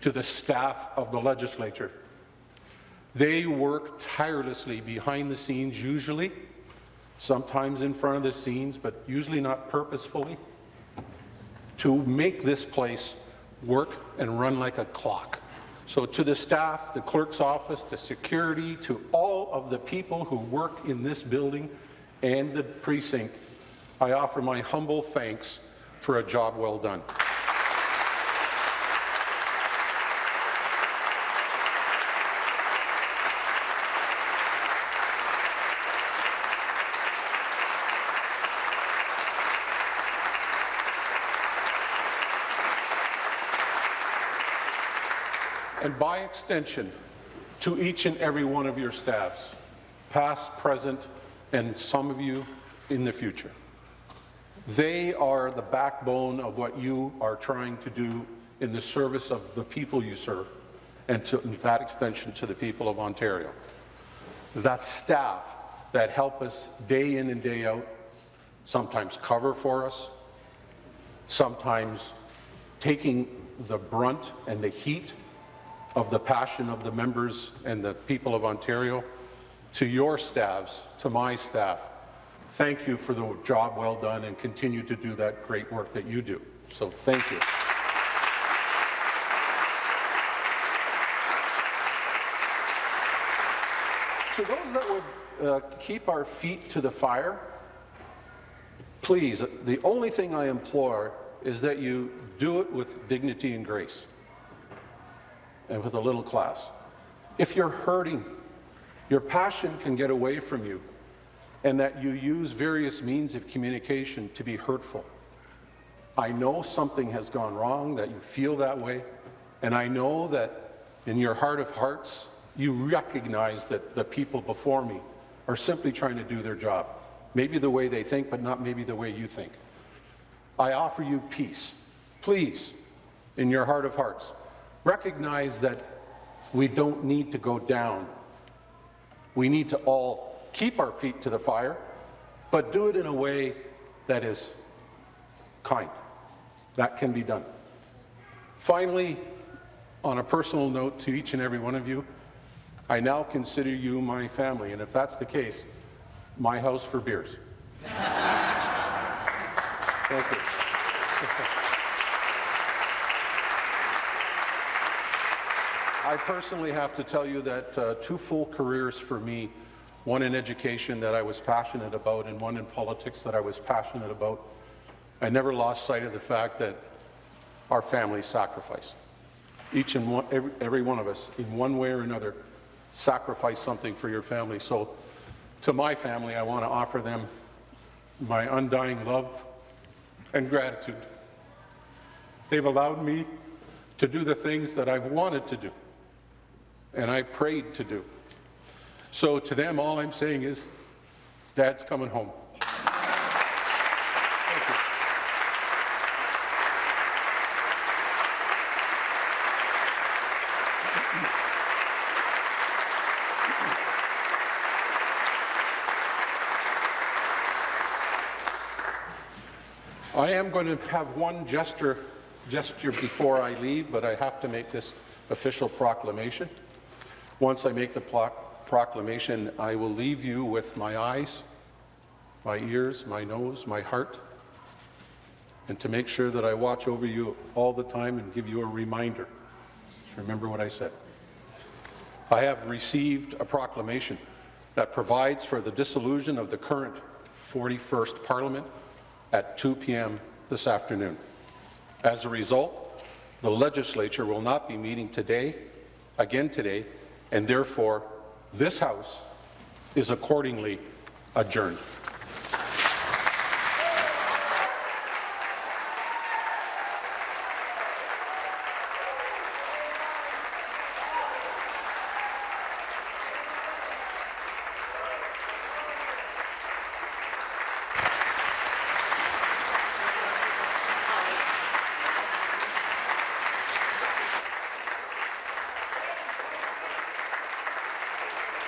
to the staff of the legislature. They work tirelessly behind the scenes, usually, sometimes in front of the scenes, but usually not purposefully, to make this place work and run like a clock. So to the staff, the clerk's office, the security, to all of the people who work in this building and the precinct, I offer my humble thanks for a job well done. By extension, to each and every one of your staffs, past, present, and some of you in the future. They are the backbone of what you are trying to do in the service of the people you serve, and to that extension to the people of Ontario. That staff that help us day in and day out, sometimes cover for us, sometimes taking the brunt and the heat of the passion of the members and the people of Ontario, to your staffs, to my staff, thank you for the job well done and continue to do that great work that you do. So thank you. To those that would uh, keep our feet to the fire, please, the only thing I implore is that you do it with dignity and grace and with a little class. If you're hurting, your passion can get away from you, and that you use various means of communication to be hurtful. I know something has gone wrong, that you feel that way, and I know that in your heart of hearts, you recognize that the people before me are simply trying to do their job. Maybe the way they think, but not maybe the way you think. I offer you peace. Please, in your heart of hearts, recognize that we don't need to go down. We need to all keep our feet to the fire, but do it in a way that is kind. That can be done. Finally, on a personal note to each and every one of you, I now consider you my family, and if that's the case, my house for beers. Thank you. I personally have to tell you that uh, two full careers for me, one in education that I was passionate about and one in politics that I was passionate about, I never lost sight of the fact that our families sacrifice. Each and one, every, every one of us, in one way or another, sacrifice something for your family. So to my family, I want to offer them my undying love and gratitude. They've allowed me to do the things that I've wanted to do and I prayed to do. So to them, all I'm saying is, Dad's coming home. I am going to have one gesture, gesture before I leave, but I have to make this official proclamation. Once I make the proclamation, I will leave you with my eyes, my ears, my nose, my heart, and to make sure that I watch over you all the time and give you a reminder. Just remember what I said. I have received a proclamation that provides for the dissolution of the current 41st Parliament at 2 p.m. this afternoon. As a result, the legislature will not be meeting today, again today, and therefore this House is accordingly adjourned.